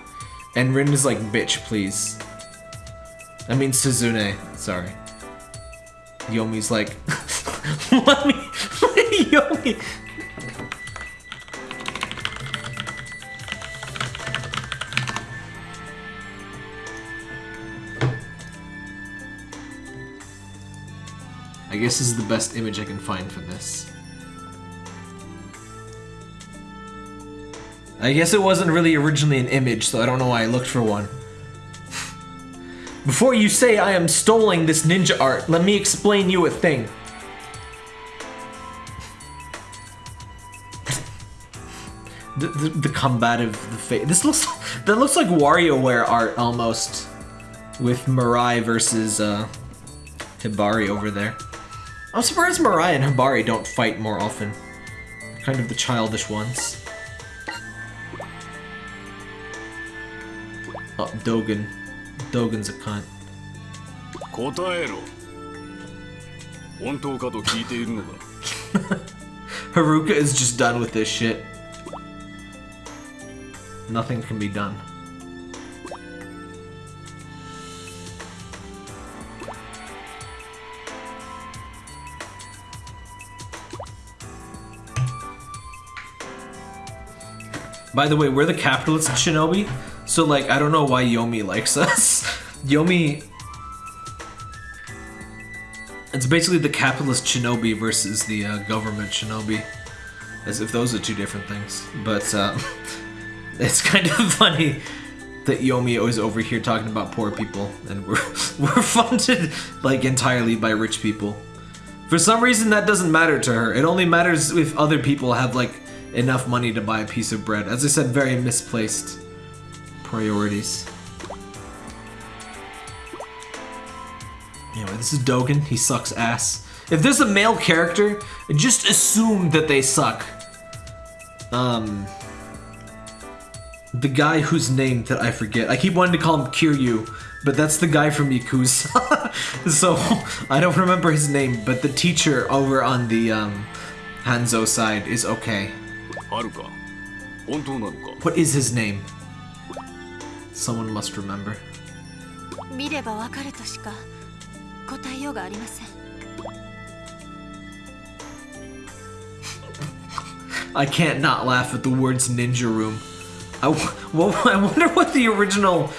And Rin is like, bitch, please. I mean, Suzune. Sorry. Yomi's like, let me, Yomi. I guess this is the best image I can find for this. I guess it wasn't really originally an image, so I don't know why I looked for one. Before you say I am stoling this ninja art, let me explain you a thing. the, the, the combative the face. This looks that looks like WarioWare art almost, with Mirai versus uh, Hibari over there. I'm surprised Mirai and Hibari don't fight more often. Kind of the childish ones. Oh, Dogen. Dogen's a cunt. Haruka is just done with this shit. Nothing can be done. By the way, we're the capitalists at Shinobi, so like I don't know why Yomi likes us. Yomi it's basically the capitalist shinobi versus the uh, government shinobi. As if those are two different things. But uh, it's kind of funny that Yomi is over here talking about poor people, and we're we're funded like entirely by rich people. For some reason, that doesn't matter to her. It only matters if other people have like enough money to buy a piece of bread. As I said, very misplaced priorities. Anyway, this is Dogen. He sucks ass. If there's a male character, just assume that they suck. Um, the guy whose name that I forget. I keep wanting to call him Kiryu, but that's the guy from Yakuza. so I don't remember his name, but the teacher over on the um, Hanzo side is okay. What is his name? Someone must remember. 見ればわかるとしか答えようがありません I can't not laugh at the words ninja room. I, w- well, I wonder what the original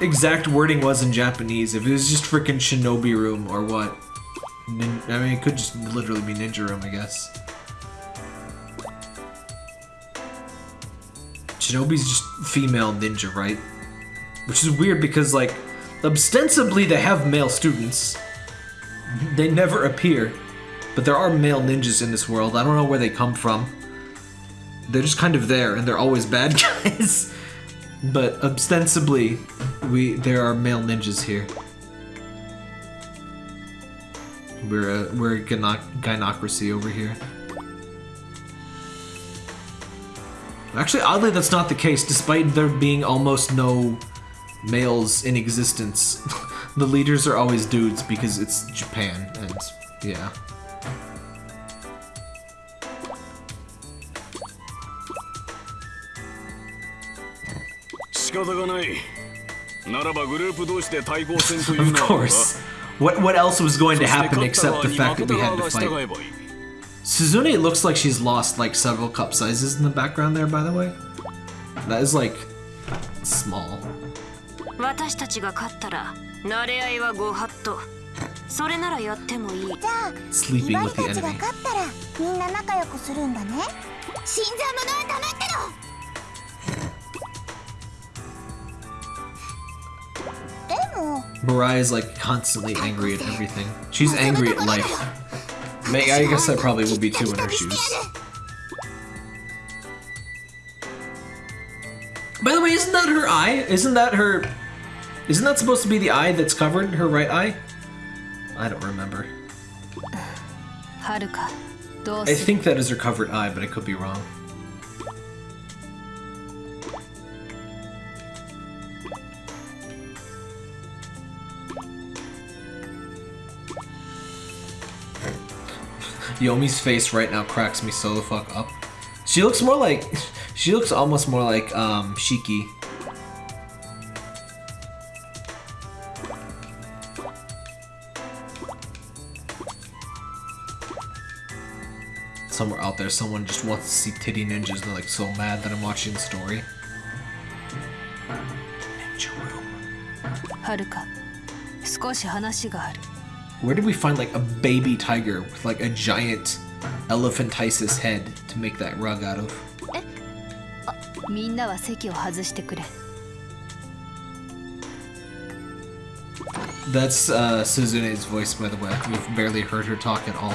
exact wording was in Japanese. If it was just freaking shinobi room or what. Nin- I mean, it could just literally be ninja room, I guess. Shinobi's just female ninja, right? Which is weird because, like, ostensibly they have male students. They never appear. But there are male ninjas in this world. I don't know where they come from. They're just kind of there, and they're always bad guys. but ostensibly, we there are male ninjas here. We're a, we're a gyno- gynocracy over here. Actually, oddly, that's not the case. Despite there being almost no males in existence. the leaders are always dudes because it's Japan, and yeah. of course. What what else was going to happen except the fact that we had to fight? Suzune looks like she's lost like several cup sizes in the background there, by the way. That is like small. 私たちが勝ったら慣れ合いはご法度それならやってもいいじゃあ Sleeping リバ the たちが.勝ったらみんな仲良くするんだね新参者は黙ってろでも Mariah is like constantly angry at everything. She's angry at life. May I guess I probably would be too in her shoes. By the way, isn't that her eye? Isn't that her? Isn't that supposed to be the eye that's covered? Her right eye? I don't remember. I think that is her covered eye, but I could be wrong. Yomi's face right now cracks me so the fuck up. She looks more like... She looks almost more like um, Shiki Somewhere out there, someone just wants to see titty ninjas. They're like so mad that I'm watching the story. Ninja room. はるか少し話がある Where did we find like a baby tiger with like a giant elephantiasis head to make that rug out of? みんなは席を外してくれ That's uh, Suzune's voice, by the way. We've barely heard her talk at all.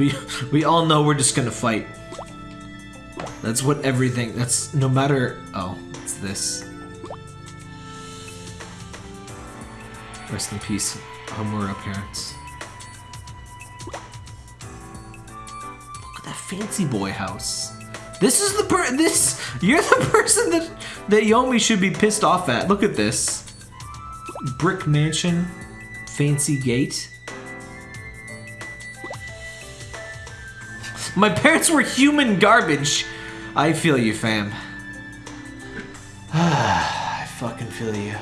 We we all know we're just gonna fight. That's what everything. That's no matter. Oh, it's this. Rest in peace, Homura parents. Look at that fancy boy house. This is the per. This you're the person that that Yomi should be pissed off at. Look at this. Brick mansion, fancy gate. My parents were human garbage. I feel you, fam. I fucking feel you.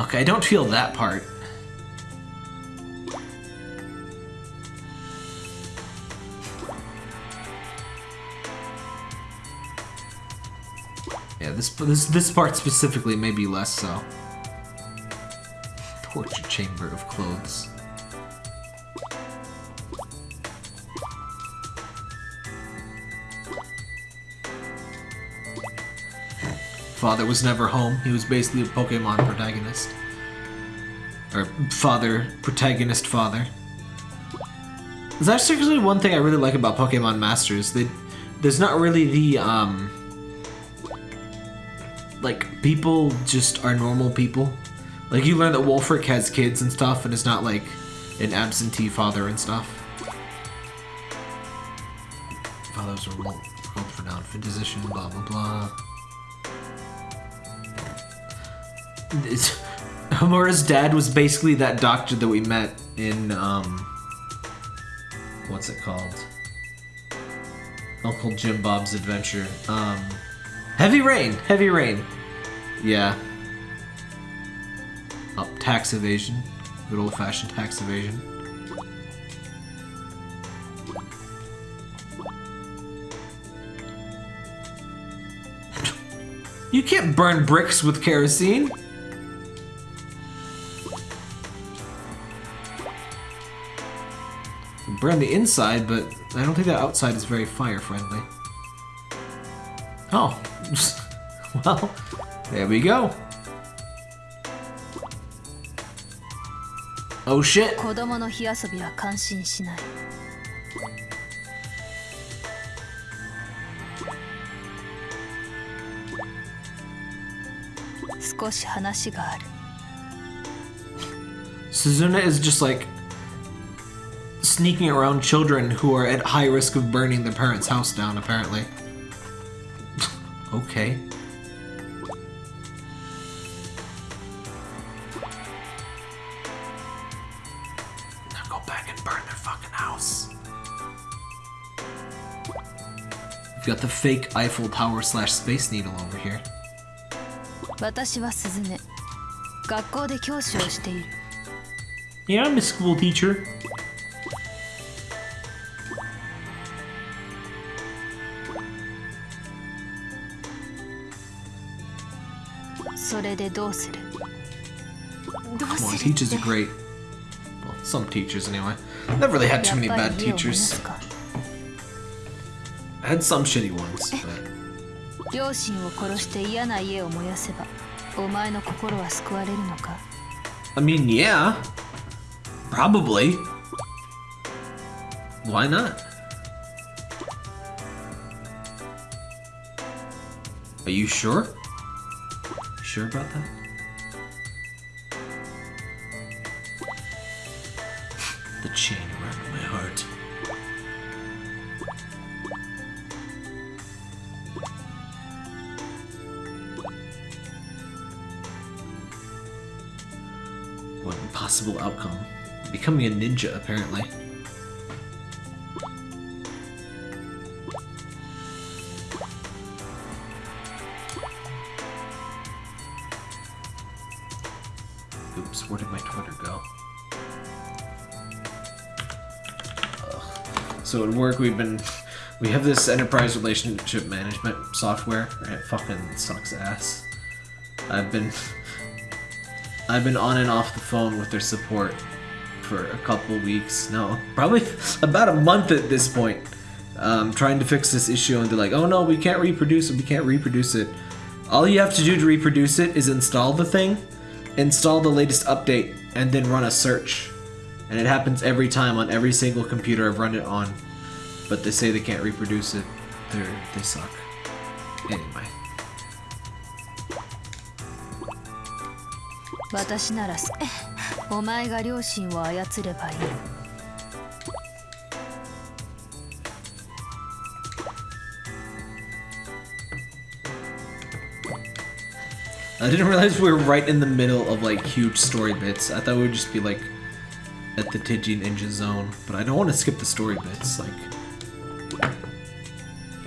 Okay, I don't feel that part. Yeah, this this this part specifically may be less so. Torture chamber of clothes. father was never home. He was basically a Pokemon protagonist. Or father, protagonist father. That's actually one thing I really like about Pokemon Masters. They, there's not really the, um... Like, people just are normal people. Like, you learn that Wulfric has kids and stuff, and is not, like, an absentee father and stuff. Fathers were world renowned physician, blah blah blah. It's, Homura's dad was basically that doctor that we met in, um, what's it called? Uncle Jim Bob's Adventure. Um, Heavy Rain! Heavy Rain! Yeah. Oh, tax evasion. Good old fashioned tax evasion. You can't burn bricks with kerosene. Burn the inside, but I don't think the outside is very fire friendly. Oh, well, there we go. Oh shit. 子供の火遊びは感心しない。少し話がある。Suzune is just like sneaking around children who are at high risk of burning their parents' house down, apparently. okay. got the fake Eiffel Tower slash Space Needle over here. 私は鈴音学校で教師をしている Yeah, I'm a school teacher. それでどうするどう Well, する teachers are great. Well, some teachers anyway. Never really had too やっ many ぱ bad り家を燃や teachers. すか I had some shitty ones, but 両親を殺して嫌な家を燃やせばお前の心は救われるのか I mean, yeah. Probably. Why not? Are you sure? You sure about that? Becoming a ninja, apparently. Oops, where did my Twitter go? Ugh. So at work, we've been. We have this enterprise relationship management software, and it fucking sucks ass. I've been. I've been on and off the phone with their support for a couple weeks now, probably about a month at this point, um, trying to fix this issue, and they're like, "Oh no, we can't reproduce it. We can't reproduce it." All you have to do to reproduce it is install the thing, install the latest update, and then run a search. And it happens every time on every single computer I've run it on. But they say they can't reproduce it. They're they suck. Anyway. 私ならす お前が両親を操ればいい I didn't realize we were right in the middle of like huge story bits. I thought we would just be like at the Tiji Ninja Zone, but I don't want to skip the story bits. Like,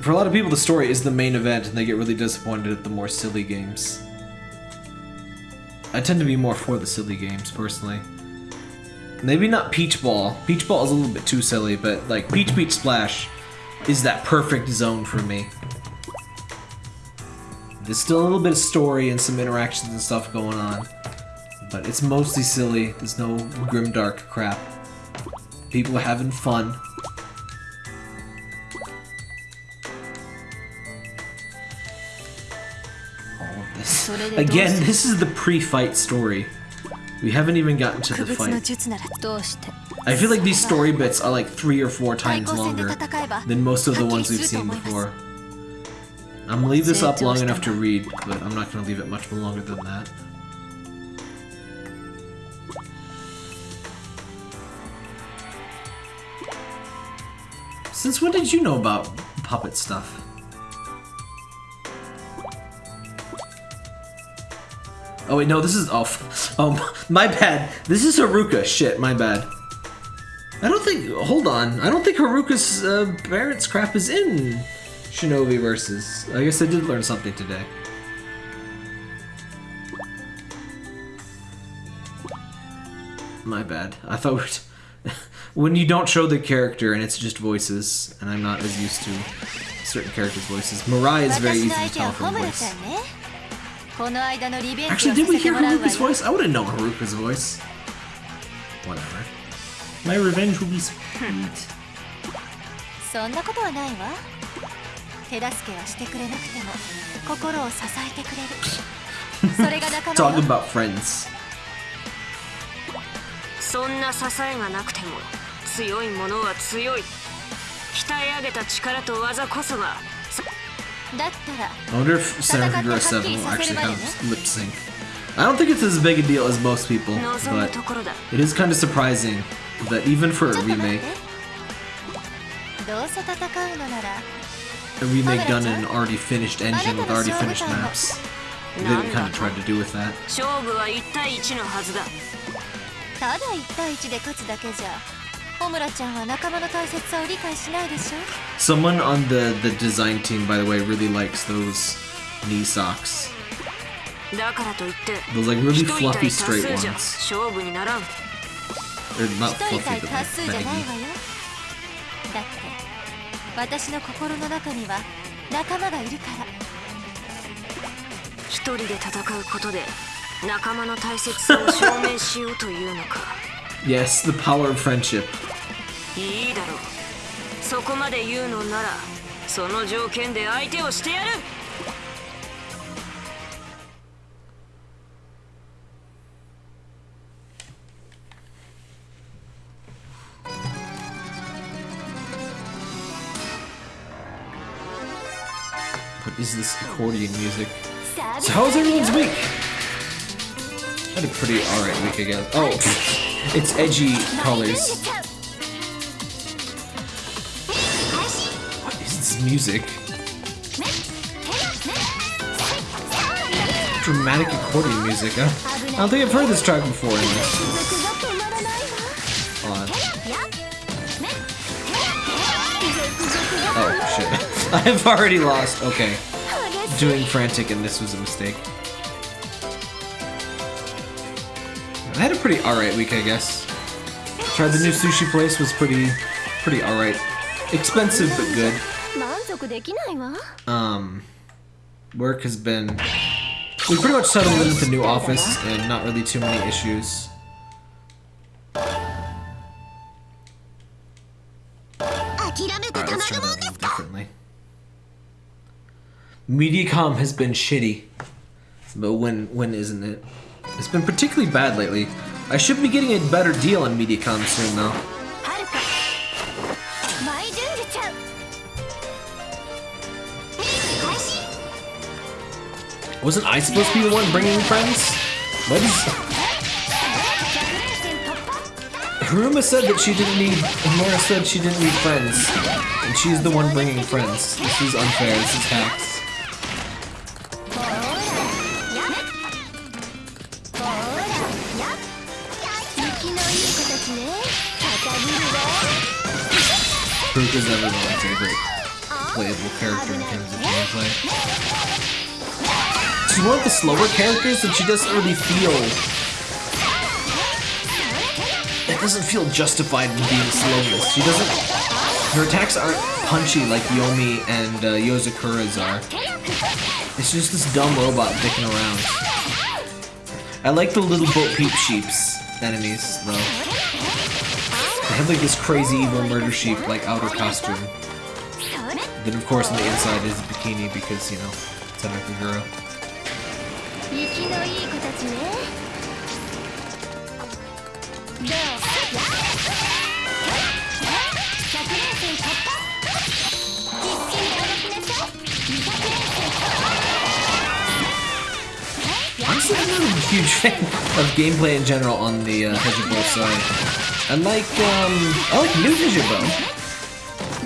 for a lot of people, the story is the main event, and they get really disappointed at the more silly games. I tend to be more for the silly games personally. Maybe not Peach Ball. Peach Ball is a little bit too silly, but like Peach Beach Splash is that perfect zone for me. There's still a little bit of story and some interactions and stuff going on. But it's mostly silly. There's no grim dark crap. People are having fun. Again, this is the pre-fight story. We haven't even gotten to the fight. I feel like these story bits are like three or four times longer than most of the ones we've seen before. I'm gonna leave this up long enough to read, but I'm not gonna leave it much longer than that. Since when did you know about puppet stuff? Oh wait, no, this is oh, oh. my bad. This is Haruka. Shit, my bad. I don't think. Hold on. I don't think Haruka's uh, Barrett's crap is in Shinobi versus. I guess I did learn something today. My bad. I thought when you don't show the character and it's just voices, and I'm not as used to certain characters' voices. Mirai is very easy to tell from voice. Actually, さ did we hear Haruka's よ voice? I would have known Haruka's voice. Whatever. My revenge will be sweet. そんなことはないわ手助けはしてくれなくても心を支えてくれるそれが仲間 Talk よ about friends. そんな支えがなくても強いものは強い鍛え上げた力と技こそが I wonder if Sarah from 7 will actually have lip sync. I don't think it's as big a deal as most people, but it is kind of surprising that even for a remake, a remake done in an already finished engine with already finished maps, they didn't kind of try to do with that. Someone on the, the design team, by the way, really likes those knee socks. Those like really fluffy straight ones. They're not fluffy, but like baggy. だって私の心の中には仲間がいるから一人で戦うことで仲間の大切さを証明しようというのか Yes, the power of friendship. いいだろうそこまで言うのならその条件で相手をしてやる What is this accordion music? So how was everyone's week? I had a pretty alright week, I guess. Oh, it's edgy colors. What is this music? Dramatic accordion music. Huh? I don't think I've heard this track before. Oh shit! I've already lost. Okay, doing frantic, and this was a mistake. I had a pretty alright week, I guess. Tried the new sushi place, was pretty, pretty alright. Expensive, but good. Um, work has been... We pretty much settled in with the new office, and not really too many issues. Unfortunately. Mediacom has been shitty. But when when isn't it? It's been particularly bad lately. I should be getting a better deal on Mediacom soon, though. Wasn't I supposed to be the one bringing friends? What is... Homura said that she didn't need... Mora said she didn't need friends. And she's the one bringing friends. This is unfair. This is hacks. One of the slower characters that she doesn't really feel. It doesn't feel justified in being slowness. She doesn't. Her attacks aren't punchy like Yomi and uh, Yozakura's are. It's just this dumb robot dicking around. I like the little boat Peep Sheeps enemies though. They have like this crazy evil murder sheep like outer costume. Then of course on the inside is a bikini because you know it's a girl. I'm not a huge fan of gameplay in general on the uh, of side. I like, um, I like new Hebijo.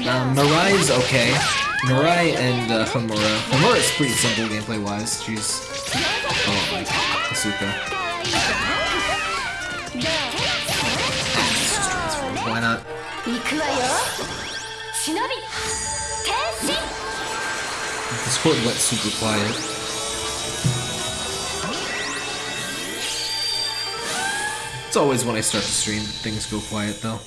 Um, Mirai's okay. Marai and uh, Homura. Homura is pretty simple gameplay-wise. She's why not? This quote lets super quiet. It's always when I start to stream things go quiet though.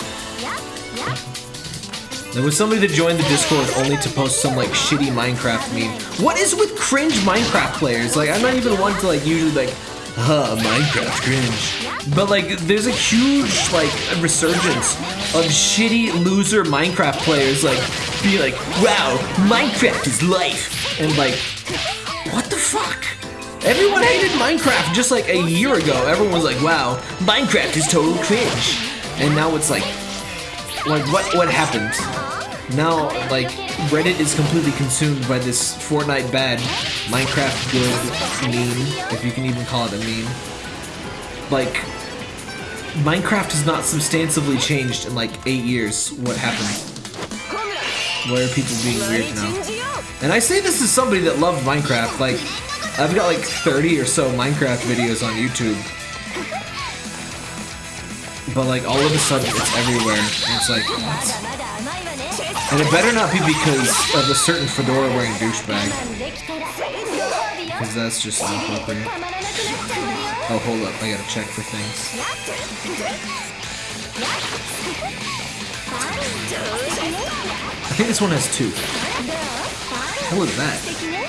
There was somebody that joined the Discord only to post some like shitty Minecraft meme. What is with cringe Minecraft players? Like I'm not even one to like usually like huh, Minecraft cringe. But like there's a huge like resurgence of shitty loser Minecraft players like be like, wow, Minecraft is life. And like, what the fuck? Everyone hated Minecraft just like a year ago. Everyone was like, wow, Minecraft is total cringe. And now it's like, like what what happened? Now like Reddit is completely consumed by this Fortnite bad, Minecraft good meme, if you can even call it a meme. Like Minecraft has not substantively changed in like eight years. What happened? Why are people being weird now? And I say this as somebody that loved Minecraft. Like I've got like 30 or so Minecraft videos on YouTube. But like all of a sudden it's everywhere. And it's like what? And it better not be because of a certain fedora wearing douchebag. Because that's just not inappropriate. Oh, hold up. I gotta check for things. I think this one has two. What was that?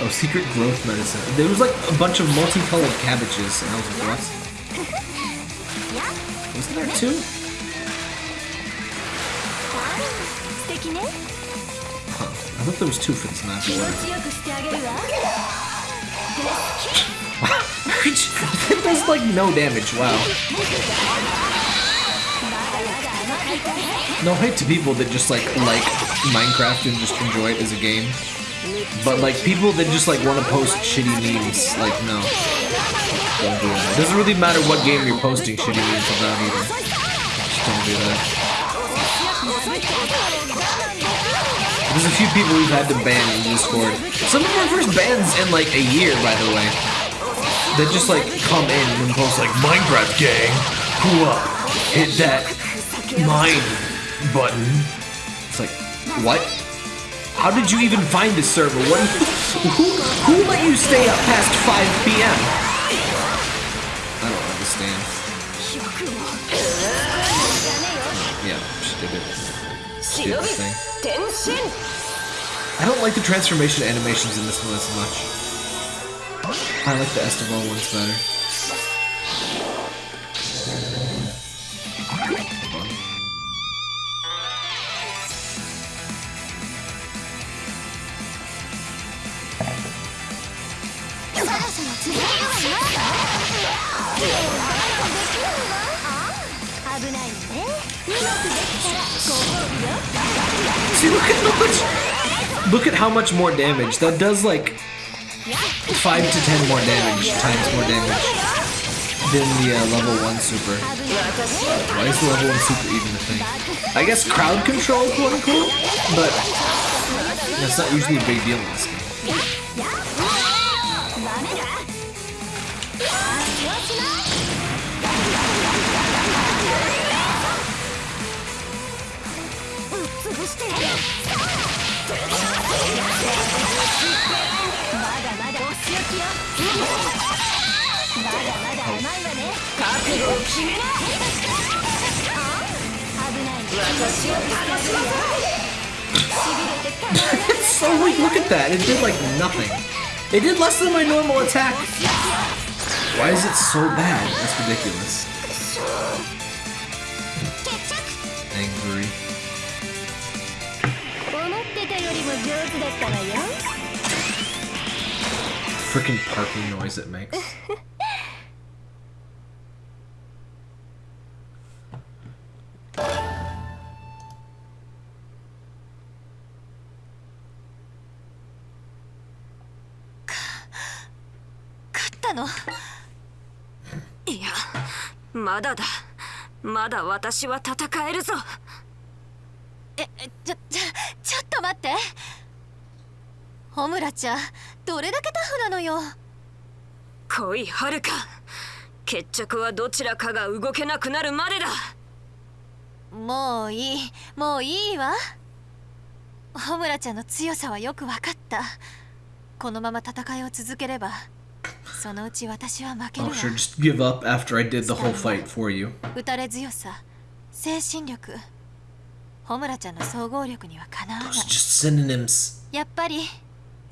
Oh, secret growth medicine. There was like a bunch of multicolored cabbages, and I was like, what? Wasn't there two? I thought there was two for this last one. like no damage, wow. No hate to people that just like like Minecraft and just enjoy it as a game. But like people that just like want to post shitty memes, like no. Don't do that. Doesn't really matter what game you're posting shitty memes about either. Just don't do that. There's a few people we've had to ban in Discord. Some of our first bans in like a year, by the way. That just like come in and post like Minecraft gang, who up? Hit that mine button. It's like, what? How did you even find this server? What? Who who let you stay up past 5 p.m.? I don't understand. Yeah, she did it. She thing. 天神 I don't like the transformation animations in this one as much. I like the Estival ones better. See, look at how much. Look at how much more damage. That does like five to ten more damage times more damage than the uh, level one super. Why is the level one super even a thing? I guess crowd control, quote unquote, but that's not usually a big deal in this game. It's so weak. Look at that. It did like nothing. It did less than my normal attack. Why is it so bad? That's ridiculous. Freaking parking noise it makes. のいやまだだまだ私は戦えるぞええちょちょちょっと待ってホムラちゃんどれだけタフなのよ。来いはるか。決着はどちらかが動けなくなるまでだ。もういい。もういいわ。ホムラちゃんの強さはよく分かった。このまま戦いを続ければそのうち私は負ける Oh, わ。Sure, just give up after I did the whole fight for you. 打たれ強さ精神力。ホムラちゃんの総合力にはかなわない.やっぱり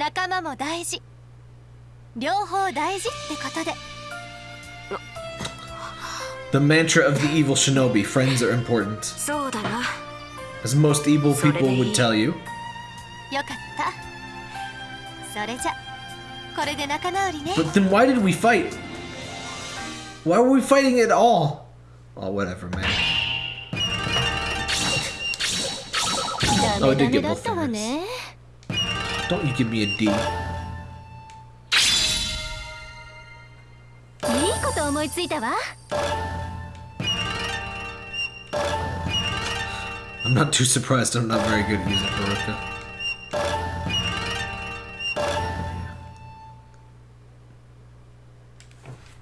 仲間も大事両方大事ってことで The mantra of the evil shinobi friends are important. そうだな As most evil people would tell you. よかったそれじゃこれで仲直りね But then why did we fight? Why were we fighting at all? Oh, whatever, man. ダ Oh, メ I ダ did メ get だ both ったわね Don't you give me a D. I'm not too surprised I'm not very good at using Haruka.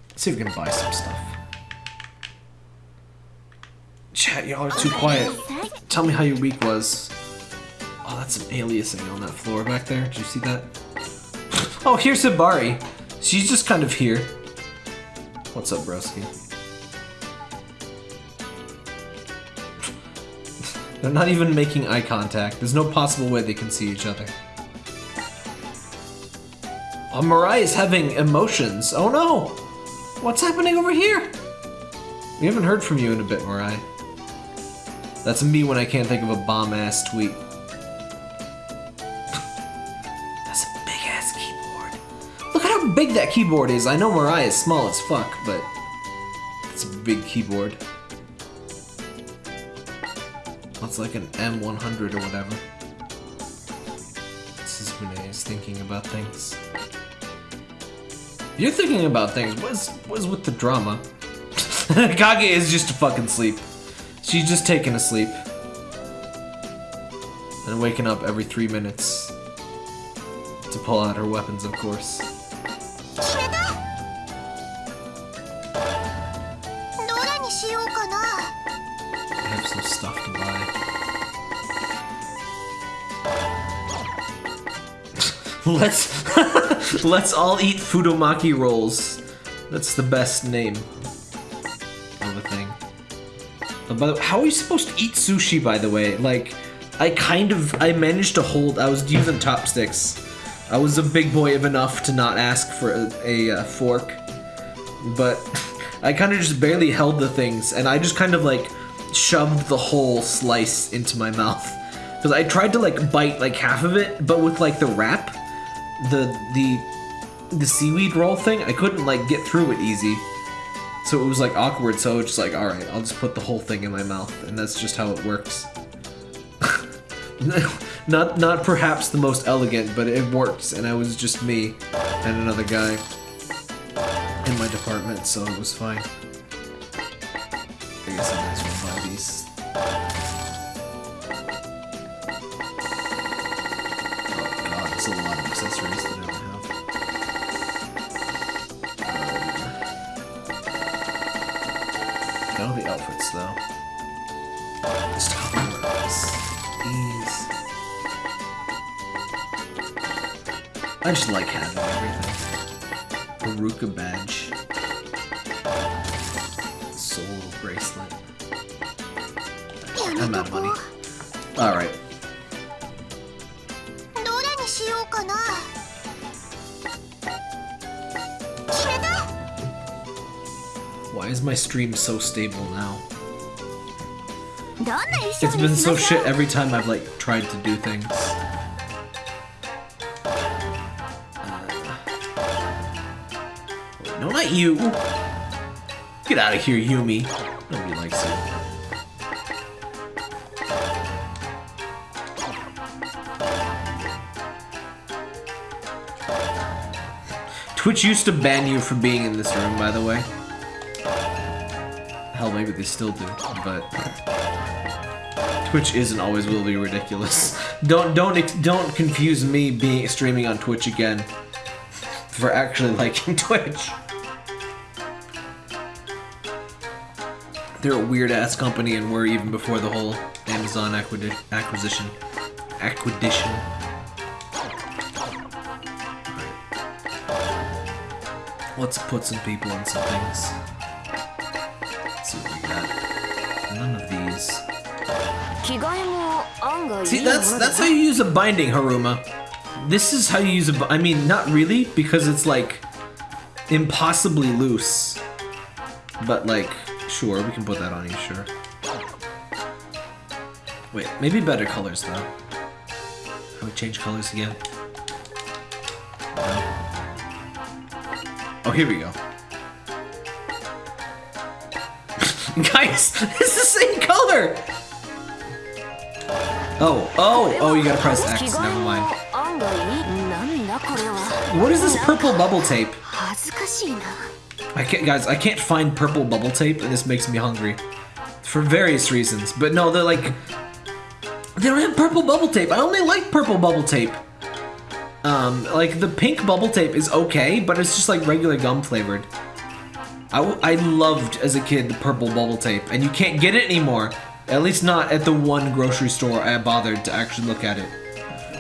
Let's see if we can buy some stuff. Chat, y'all are too quiet. Tell me how your week was. Some aliasing on that floor back there. Did you see that? Oh, here's Hibari. She's just kind of here. What's up, broski? They're not even making eye contact. There's no possible way they can see each other. Oh, Mirai is having emotions. Oh no! What's happening over here? We haven't heard from you in a bit, Mirai. That's me when I can't think of a bomb ass tweet. Keyboard is. I know Mirai is small as fuck, but it's a big keyboard. That's like an M100 or whatever. This is Renee is thinking about things. You're thinking about things. What is, what is with the drama? Kage is just a fucking sleep. She's just taking a sleep. And waking up every three minutes. To pull out her weapons, of course. Let's let's all eat Futomaki rolls. That's the best name of a thing. Uh, how are you supposed to eat sushi? By the way, like I kind of I managed to hold. I was using chopsticks. I was a big boy of enough to not ask for a, a, uh fork, but I kind of just barely held the things, and I just kind of like shoved the whole slice into my mouth because I tried to like bite like half of it, but with like the wrap, the the the seaweed roll thing, I couldn't like get through it easy. So it was like awkward. So I was just like, all right, I'll just put the whole thing in my mouth, and that's just how it works. not not perhaps the most elegant, but it works, and I was just me and another guy in my department, so it was fine. I guess I might as well buy these. Oh god, there's a lot accessories that I don't have. Um, I know the outfits though. Just how it works. Ease. I just like having everything. Haruka badge. Soul bracelet. I'm out of money. Alright. is my stream so stable now? It's been so shit every time I've like tried to do things. Uh, no, not you! Get out of here, Yumi. Nobody likes you. Twitch used to ban you for being in this room, by the way. Hell, maybe they still do, but Twitch isn't always will be ridiculous. Don't don't don't confuse me being streaming on Twitch again for actually liking Twitch. They're a weird ass company and were even before the whole Amazon acquisition. Acquisition. Let's put some people in some things. See, that's that's how you use a binding, Homura. This is how you use a. I mean, not really, because it's like impossibly loose. But like, sure, we can put that on you, sure. Wait, maybe better colors though. I would change colors again. Oh, here we go. Guys, it's the same color! Oh, oh, oh, you gotta press X. Never mind. What is this purple bubble tape? I can't, guys, I can't find purple bubble tape, and this makes me hungry. For various reasons. But no, they're like... They don't have purple bubble tape. I only like purple bubble tape. Um, like, the pink bubble tape is okay, but it's just like regular gum flavored. I, I loved, as a kid, the purple bubble tape, and you can't get it anymore. At least not at the one grocery store I bothered to actually look at it.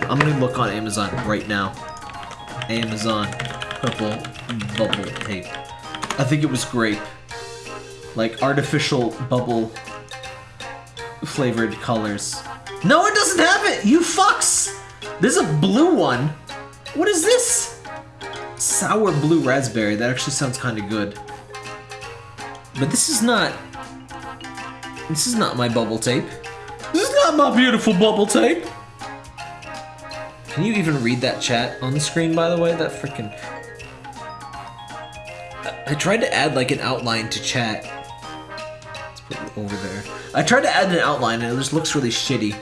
I'm gonna look on Amazon right now. Amazon purple bubble tape. I think it was grape. Like artificial bubble flavored colors. No, it doesn't have it! You fucks! There's a blue one. What is this? Sour blue raspberry. That actually sounds kind of good. But this is not. This is not my bubble tape. This is not my beautiful bubble tape. Can you even read that chat on the screen, by the way? That freaking. I- I tried to add like an outline to chat. Let's put it over there. I tried to add an outline and it just looks really shitty.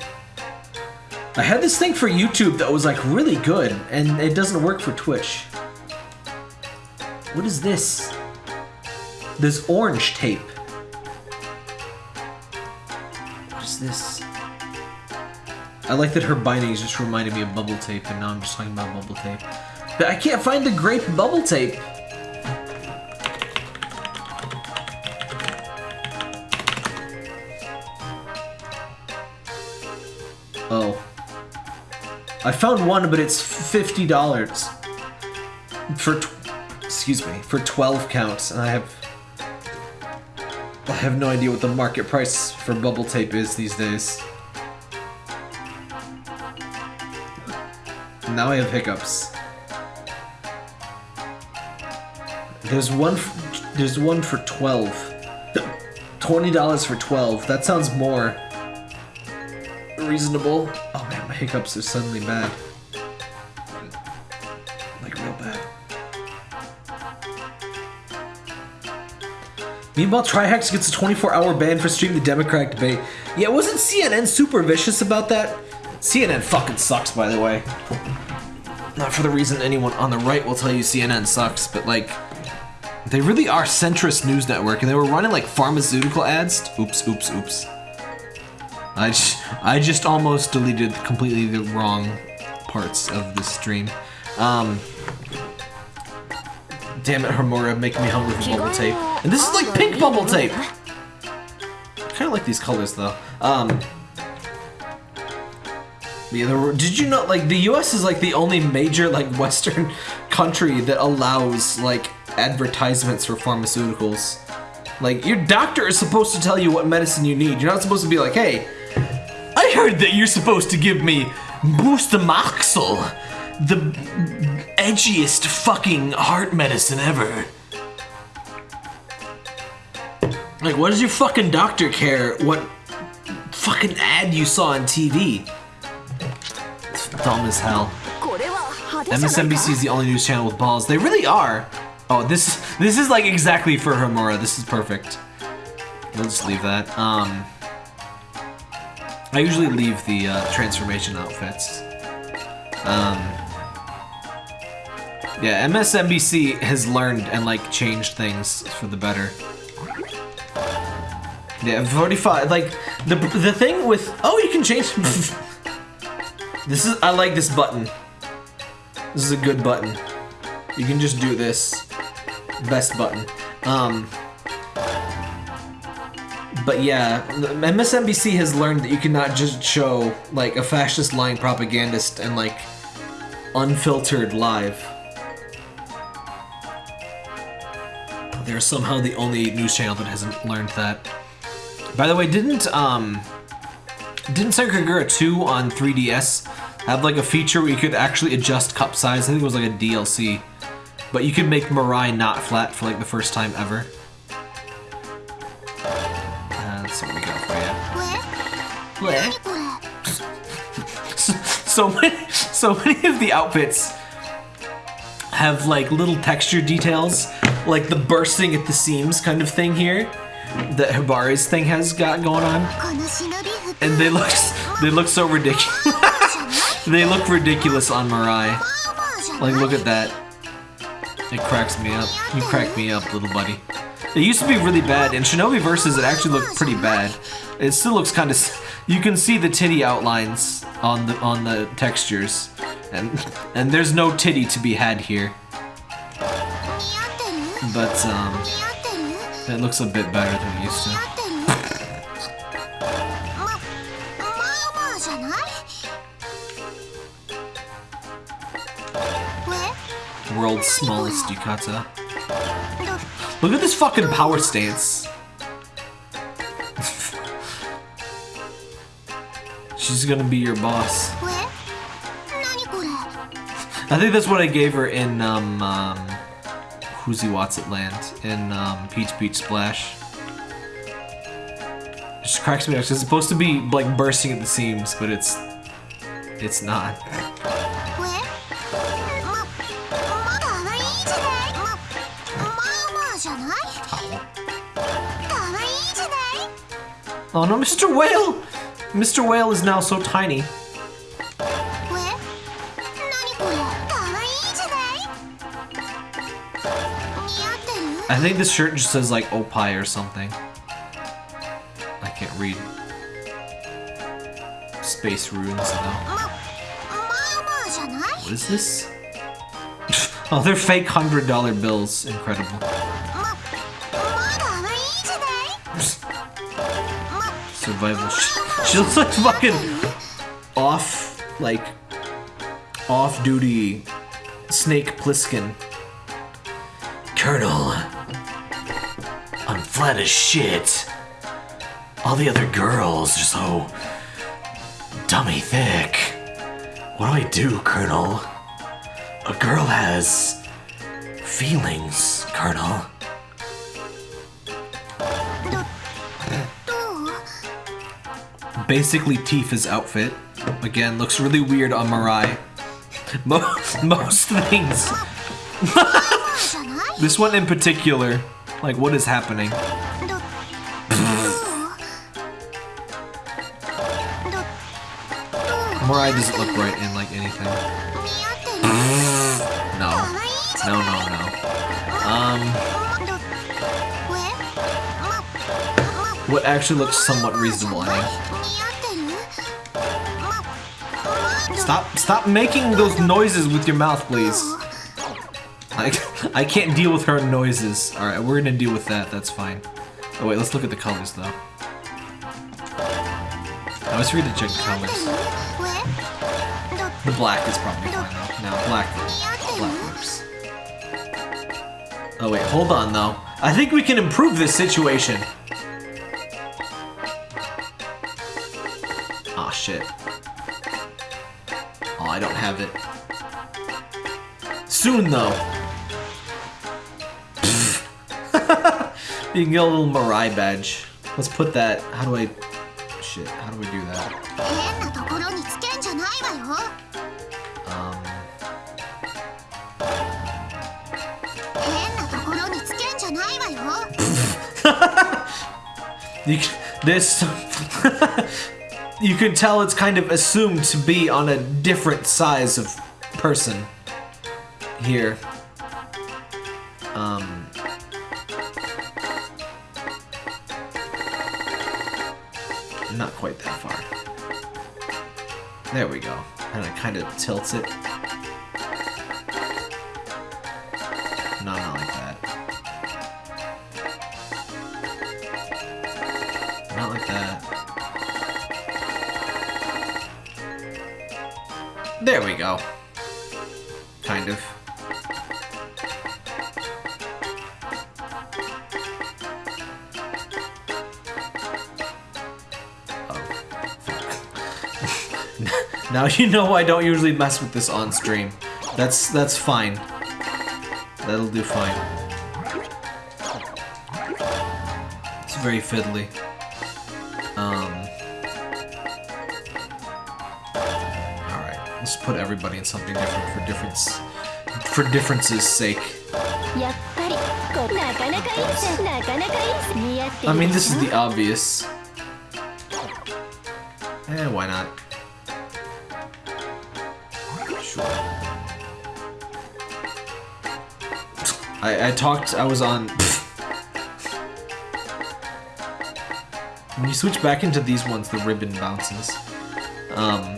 I had this thing for YouTube that was like really good, and it doesn't work for Twitch. What is this? This orange tape. Is this? I like that her bindings just reminded me of bubble tape, and now I'm just talking about bubble tape. But I can't find the grape bubble tape. Oh. I found one, but it's fifty dollars for, tw- excuse me, for twelve counts, and I have, have no idea what the market price for bubble tape is these days. Now I have hiccups. There's one. There's one for twelve. Twenty dollars for twelve. That sounds more reasonable. Oh man, my hiccups are suddenly bad. Meanwhile, Trihex gets a 24-hour ban for streaming the Democratic debate. Yeah, wasn't CNN super vicious about that? CNN fucking sucks, by the way. Not for the reason anyone on the right will tell you CNN sucks, but like, they really are centrist news network, and they were running like pharmaceutical ads. Oops, oops, oops. I just, I just almost deleted completely the wrong parts of the stream. Um, damn it, Homura, making me hungry for bubble tape. And this is like pink bubble tape. I Kind of like these colors though. Um, yeah, were, did you know like the U.S. is like the only major like Western country that allows like advertisements for pharmaceuticals. Like your doctor is supposed to tell you what medicine you need. You're not supposed to be like, "Hey, I heard that you're supposed to give me Boostamoxil, the edgiest fucking heart medicine ever. Like, what does your fucking doctor care what fucking ad you saw on TV? It's dumb as hell. MSNBC is the only news channel with balls. They really are. Oh, this this is like exactly for Homura. This is perfect. We'll just leave that. Um, I usually leave the uh, transformation outfits. Um, yeah, MSNBC has learned and like changed things for the better. Yeah, 45. Like the the thing with oh, you can change. this is I like this button. This is a good button. You can just do this. Best button. Um, but yeah, MSNBC has learned that you cannot just show like a fascist lying propagandist and like unfiltered live. They're somehow the only news channel that hasn't learned that. By the way, didn't um didn't Senkagura 2 on 3DS have like a feature where you could actually adjust cup size? I think it was like a DLC. But you could make Mirai not flat for like the first time ever. Uh, let's what we got for you. So many, so many of the outfits have like little texture details, like the bursting at the seams kind of thing here that Hibari's thing has got going on. And they look they look so ridiculous. they look ridiculous on Mirai. Like look at that. It cracks me up. You crack me up, little buddy. It used to be really bad. In Shinobi Versus, it actually looked pretty bad. It still looks kind of... You can see the titty outlines on the on the textures. And, and there's no titty to be had here. But, um, it looks a bit better than used to. World's smallest yukata. Look at this fucking power stance. She's gonna be your boss. I think that's what I gave her in, um, um, Whoosie What's It Land, in, um, Peach Beach Splash. It just cracks me up. It's supposed to be, like, bursting at the seams, but it's... It's not. Oh no, Mr. Whale! Mr. Whale is now so tiny. I think this shirt just says like Opie or something. I can't read space runes though. What is this? oh, they're fake hundred dollar bills. Incredible. Survival. She looks like fucking off, like off-duty Snake Plissken. Colonel, flat as shit. All the other girls are so dummy thick. What do I do, Colonel? A girl has feelings, Colonel. Basically, Tifa's outfit. Again, looks really weird on Mirai. Most, most things. this one in particular like, what is happening? Mirai doesn't look right in, like, anything. no. No, no, no. Um... What actually looks somewhat reasonable, I think. Stop, stop making those noises with your mouth, please. I, can't deal with her noises. All right, we're gonna deal with that. That's fine. Oh wait, let's look at the colors though. I always forget to check the colors. The black is probably fine though. No, black, black works. Oh wait, hold on though. I think we can improve this situation. Aw, shit. Oh, I don't have it. Soon, though. You can get a little Mirai badge. Let's put that. How do I... Shit, how do we do that? Um... you this... you can tell it's kind of assumed to be on a different size of person here. Tilts it. You know I don't usually mess with this on stream. That's that's fine. That'll do fine. It's very fiddly. Um. All right, let's put everybody in something different for difference, for differences' sake. I mean, this is the obvious. Talked, I was on. when you switch back into these ones, the ribbon bounces. Um.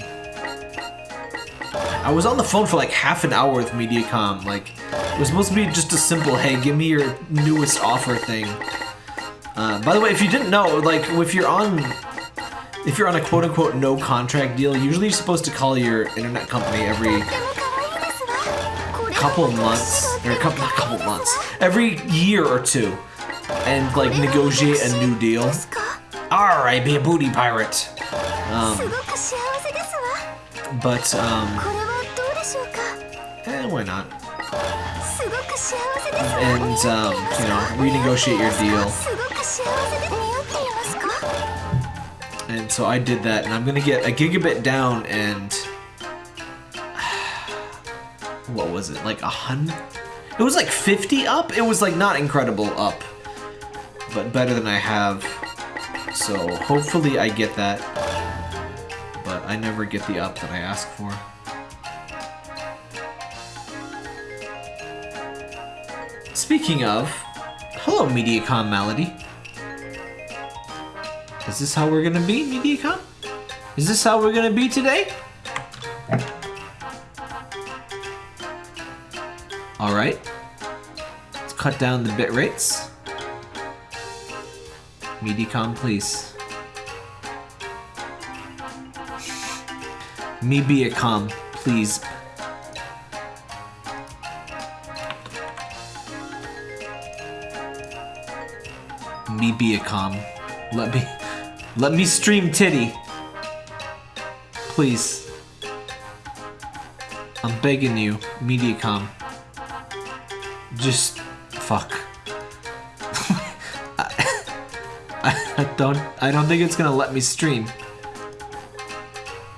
I was on the phone for like half an hour with Mediacom. Like, it was supposed to be just a simple, hey, give me your newest offer thing. Uh, by the way, if you didn't know, like if you're on, if you're on a quote unquote no contract deal, usually you're supposed to call your internet company every couple months, or a couple, not couple months, every year or two, and like negotiate a new deal. Alright, be a booty pirate. Um, but, um, eh, why not? And, um, you know, renegotiate your deal. And so I did that, and I'm gonna get a gigabit down and what was it? Like a hundred? It was like 50 up. It was like not incredible up, but better than I have. So hopefully I get that, but I never get the up that I ask for. Speaking of, hello Mediacom Melody. Is this how we're gonna be, Mediacom? Is this how we're gonna be today? Alright. Let's cut down the bit rates. Mediacom, please. Me be a com, please. Me be a com. Let me let me stream titty. Please. I'm begging you, Mediacom. Just fuck. I, I don't I don't think it's gonna let me stream.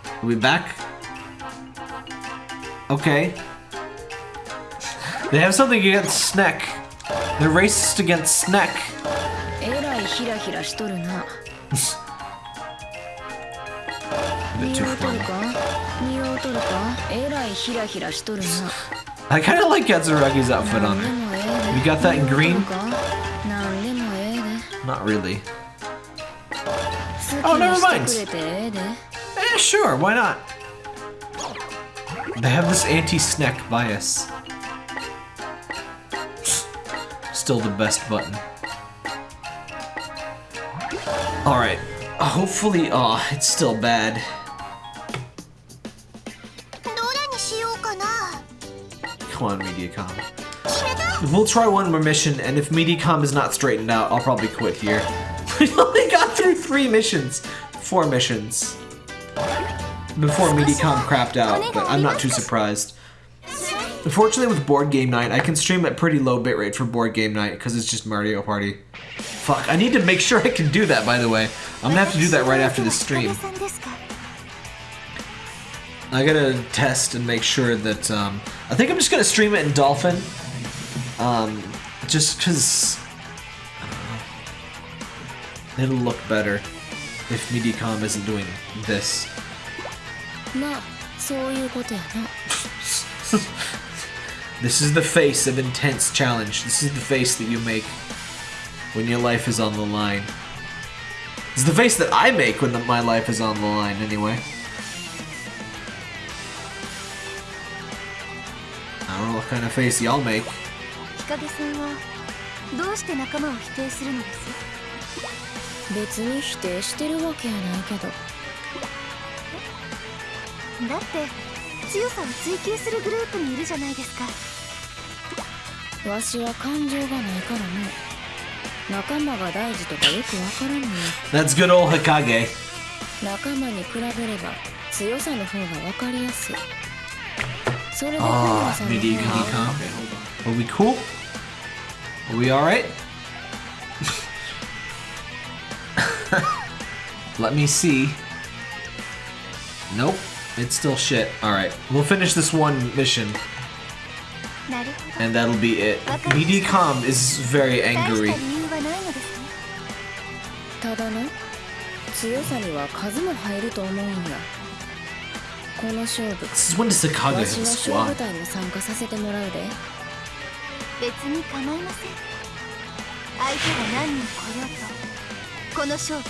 Are we back? Okay. They have something against Sneck. They're racist against Sneck. I kind of like Katsuragi's outfit on. You got that in green? Not really. Oh, never mind. Eh, sure, why not? They have this anti-snack bias. Still the best button. Alright. Hopefully, aw, oh, it's still bad. one, MediaCom. We'll try one more mission, and if MediaCom is not straightened out, I'll probably quit here. we only got through three missions. Four missions. Before MediaCom crapped out, but I'm not too surprised. Unfortunately, with board game night, I can stream at pretty low bitrate for board game night because it's just Mario Party. Fuck, I need to make sure I can do that, by the way. I'm gonna have to do that right after the stream. I gotta test and make sure that um, I think I'm just gonna stream it in Dolphin. Um, just cause uh, it'll look better if MediCom isn't doing this. this is the face of intense challenge. This is the face that you make when your life is on the line. It's the face that I make when the, my life is on the line, anyway. Kind of face y'all make. 日陰さんはどうして仲間を否定するのです？別に否定してるわけやないけど。だって強さを追求するグループにいるじゃないですか。わしは感情がないからね。仲間が大事とかよくわからんのよ That's good old Hikage. 仲間に比べれば強さの方がわかりやすい sort of oh. MIDI Okay. Are we cool? Are we alright? Let me see. Nope. It's still shit. Alright. We'll finish this one mission. And that'll be it. MIDI is very angry. This is when does Sakage わ hit し the の勝 squad? 負隊に参加させてもらうで別に構いません相手が何人来ようとこの勝負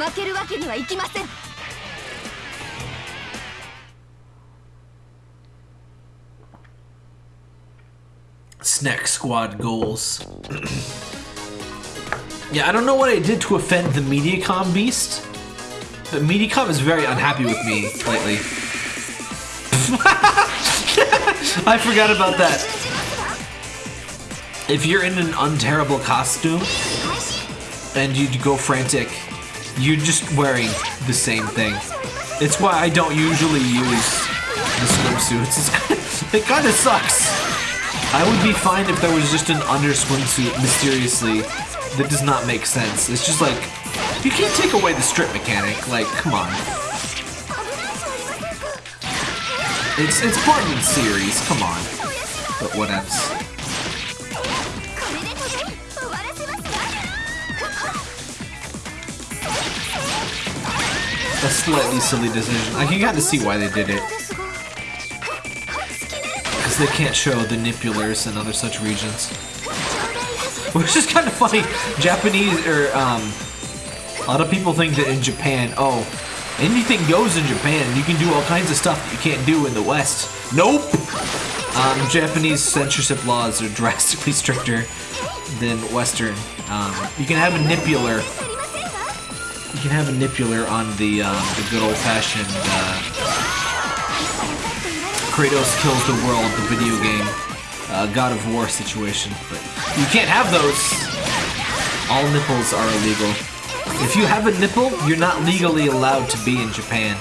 負けるわけにはいきません Snack squad goals. yeah, I don't know what I did to offend the Mediacom beast, but Mediacom is very unhappy with me lately. I forgot about that. If you're in an unterrible costume and you go frantic, you're just wearing the same thing. It's why I don't usually use the swimsuits. It kind of sucks. I would be fine if there was just an under swimsuit mysteriously that does not make sense. It's just like you can't take away the strip mechanic, like, come on. It's, it's part of the series, come on. But what else? A slightly silly decision. I can kind of see why they did it. Because they can't show the Nipulars and other such regions. Which is kind of funny. Japanese, or, um, a lot of people think that in Japan, oh, anything goes in Japan. You can do all kinds of stuff that you can't do in the West. Nope! Um, Japanese censorship laws are drastically stricter than Western. Um, you can have a nipular. You can have a nipular on the, um, the good old-fashioned, uh, Kratos kills the world, the video game, uh, God of War situation. But you can't have those. All nipples are illegal. If you have a nipple, you're not legally allowed to be in Japan.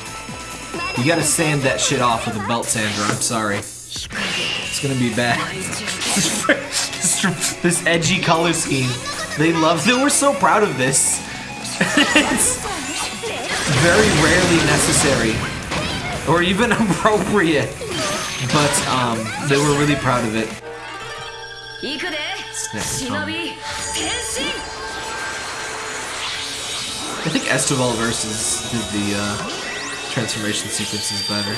You gotta sand that shit off with a belt sander. I'm sorry. It's gonna be bad. this, edgy color scheme. They love. It. They were so proud of this. it's very rarely necessary or even appropriate. But um, they were really proud of it. 行 I think Estival versus did the uh, transformation sequences better.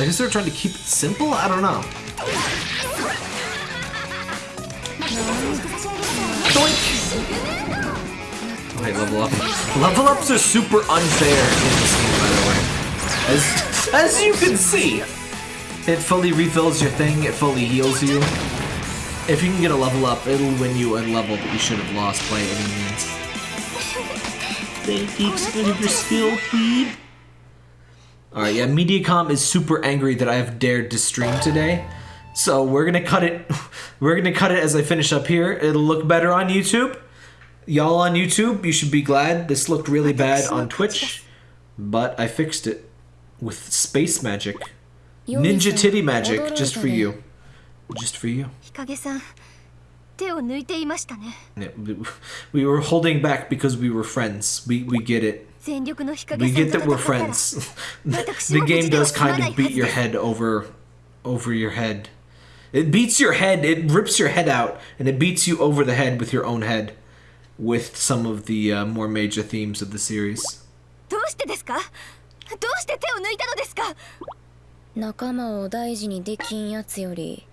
I guess they're trying to keep it simple. I don't know. Doink! Level up. Level ups are super unfair in this game, by the way. As as you can see, it fully refills your thing. It fully heals you. If you can get a level up, it'll win you a level that you should have lost by any means. Thank of your skill, please. Alright, yeah, Mediacom is super angry that I have dared to stream today. So we're gonna cut it. We're gonna cut it as I finish up here. It'll look better on YouTube. Y'all on YouTube, you should be glad. This looked really bad on Twitch, but I fixed it with space magic, ninja titty magic, just for you, just for you. 日陰さん手を抜いていましたね Yeah, we- we were holding back because we were friends. We we get it. 全力の日 We 陰さん get と that we're 戦ったら friends. the game does kind of beat your head over over your head. It beats your head, it rips your head out, and it beats you over the head with your own head with some of the uh, more major themes of the series. どうしてですかどうして手を抜いたのですか仲間を大事にできんやつより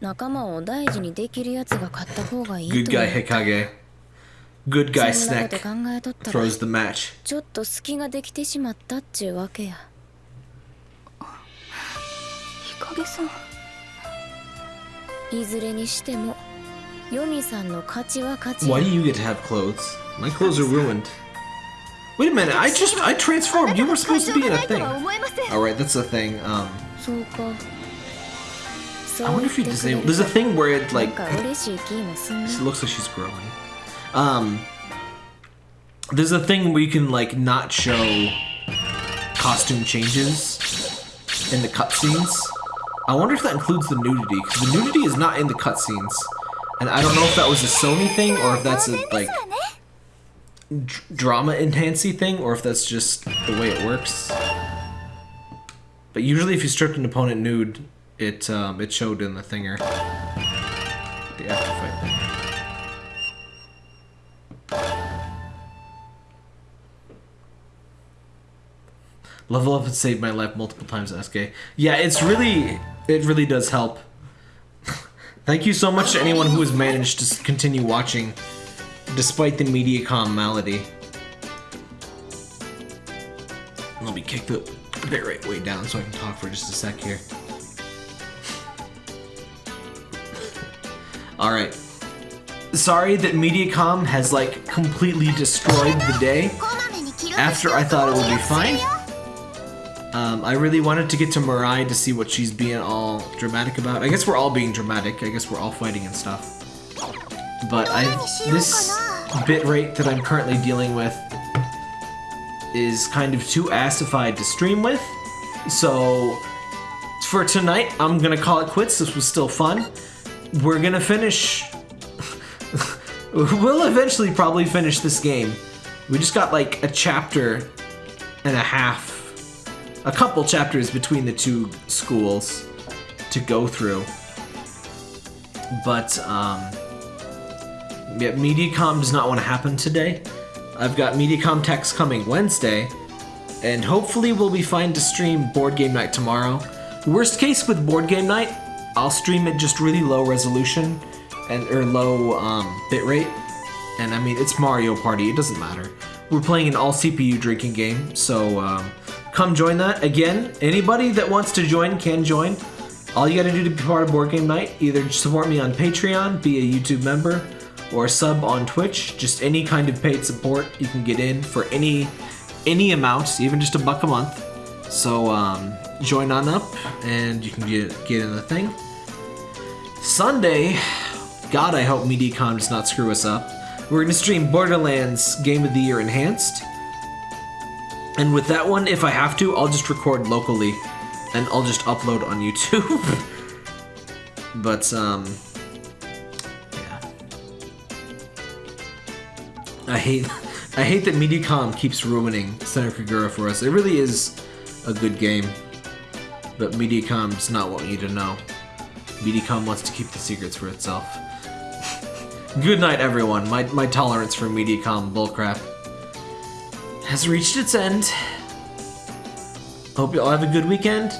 仲間を大事にできるやつが勝った方がいい Good と guy 思う Hikage. Good guy そんなこと Snack 考えとったら throws the match. ちょっと隙ができてしまったっちゅうわけや日陰さんいずれにしてもヨミさんの勝ちは勝ち Why や do you get to have clothes? My clothes are ruined. Wait a minute, I just I transformed. You were supposed to be in a thing. Alright, that's a thing. Um そうか I wonder if you disable. There's a thing where it like she looks like she's growing. Um, there's a thing where you can like not show costume changes in the cutscenes. I wonder if that includes the nudity because the nudity is not in the cutscenes, and I don't know if that was a Sony thing or if that's a like drama enhancy thing or if that's just the way it works. But usually, if you strip an opponent nude, it um, it showed in the thinger. The after fight. Level up and save my life multiple times, SK. Yeah, it's really, it really does help. Thank you so much to anyone who has managed to continue watching despite the Mediacom malady. Let me kick the bitrate way down so I can talk for just a sec here. Alright. Sorry that Mediacom has like completely destroyed the day. After I thought it would be fine. Um, I really wanted to get to Mirai to see what she's being all dramatic about. I guess we're all being dramatic. I guess we're all fighting and stuff. But I this bit rate that I'm currently dealing with is kind of too assified to stream with. So for tonight, I'm gonna call it quits. This was still fun. We're gonna finish. we'll eventually probably finish this game. We just got like a chapter and a half, a couple chapters between the two schools to go through. But um, yeah, MediaCom does not want to happen today. I've got MediaCom text coming Wednesday, and hopefully we'll be fine to stream Board Game Night tomorrow. Worst case with Board Game Night, I'll stream it just really low resolution and or low um, bitrate. And I mean, it's Mario Party, it doesn't matter. We're playing an all CPU drinking game, so um, come join that. Again, anybody that wants to join can join. All you gotta do to be part of Board Game Night, either support me on Patreon, be a YouTube member, or sub on Twitch. Just any kind of paid support you can get in for any any amount, even just a buck a month. So um, join on up, and you can get get in the thing. Sunday, God, I hope MediaCom does not screw us up. We're gonna stream Borderlands Game of the Year Enhanced. And with that one, if I have to, I'll just record locally and I'll just upload on YouTube. but, um, yeah. I hate, I hate that MediaCom keeps ruining Senran Kagura for us. It really is a good game, but MediaCom does not want you to know. MediaCom wants to keep the secrets for itself. Good night, everyone. My, my tolerance for MediaCom bullcrap has reached its end. Hope you all have a good weekend.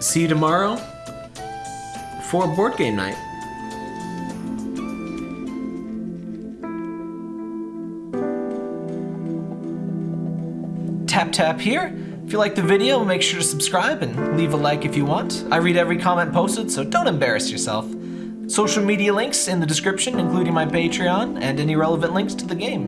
See you tomorrow for board game night. Tap tap here. If you like the video, make sure to subscribe and leave a like if you want. I read every comment posted, so don't embarrass yourself. Social media links in the description, including my Patreon and any relevant links to the game.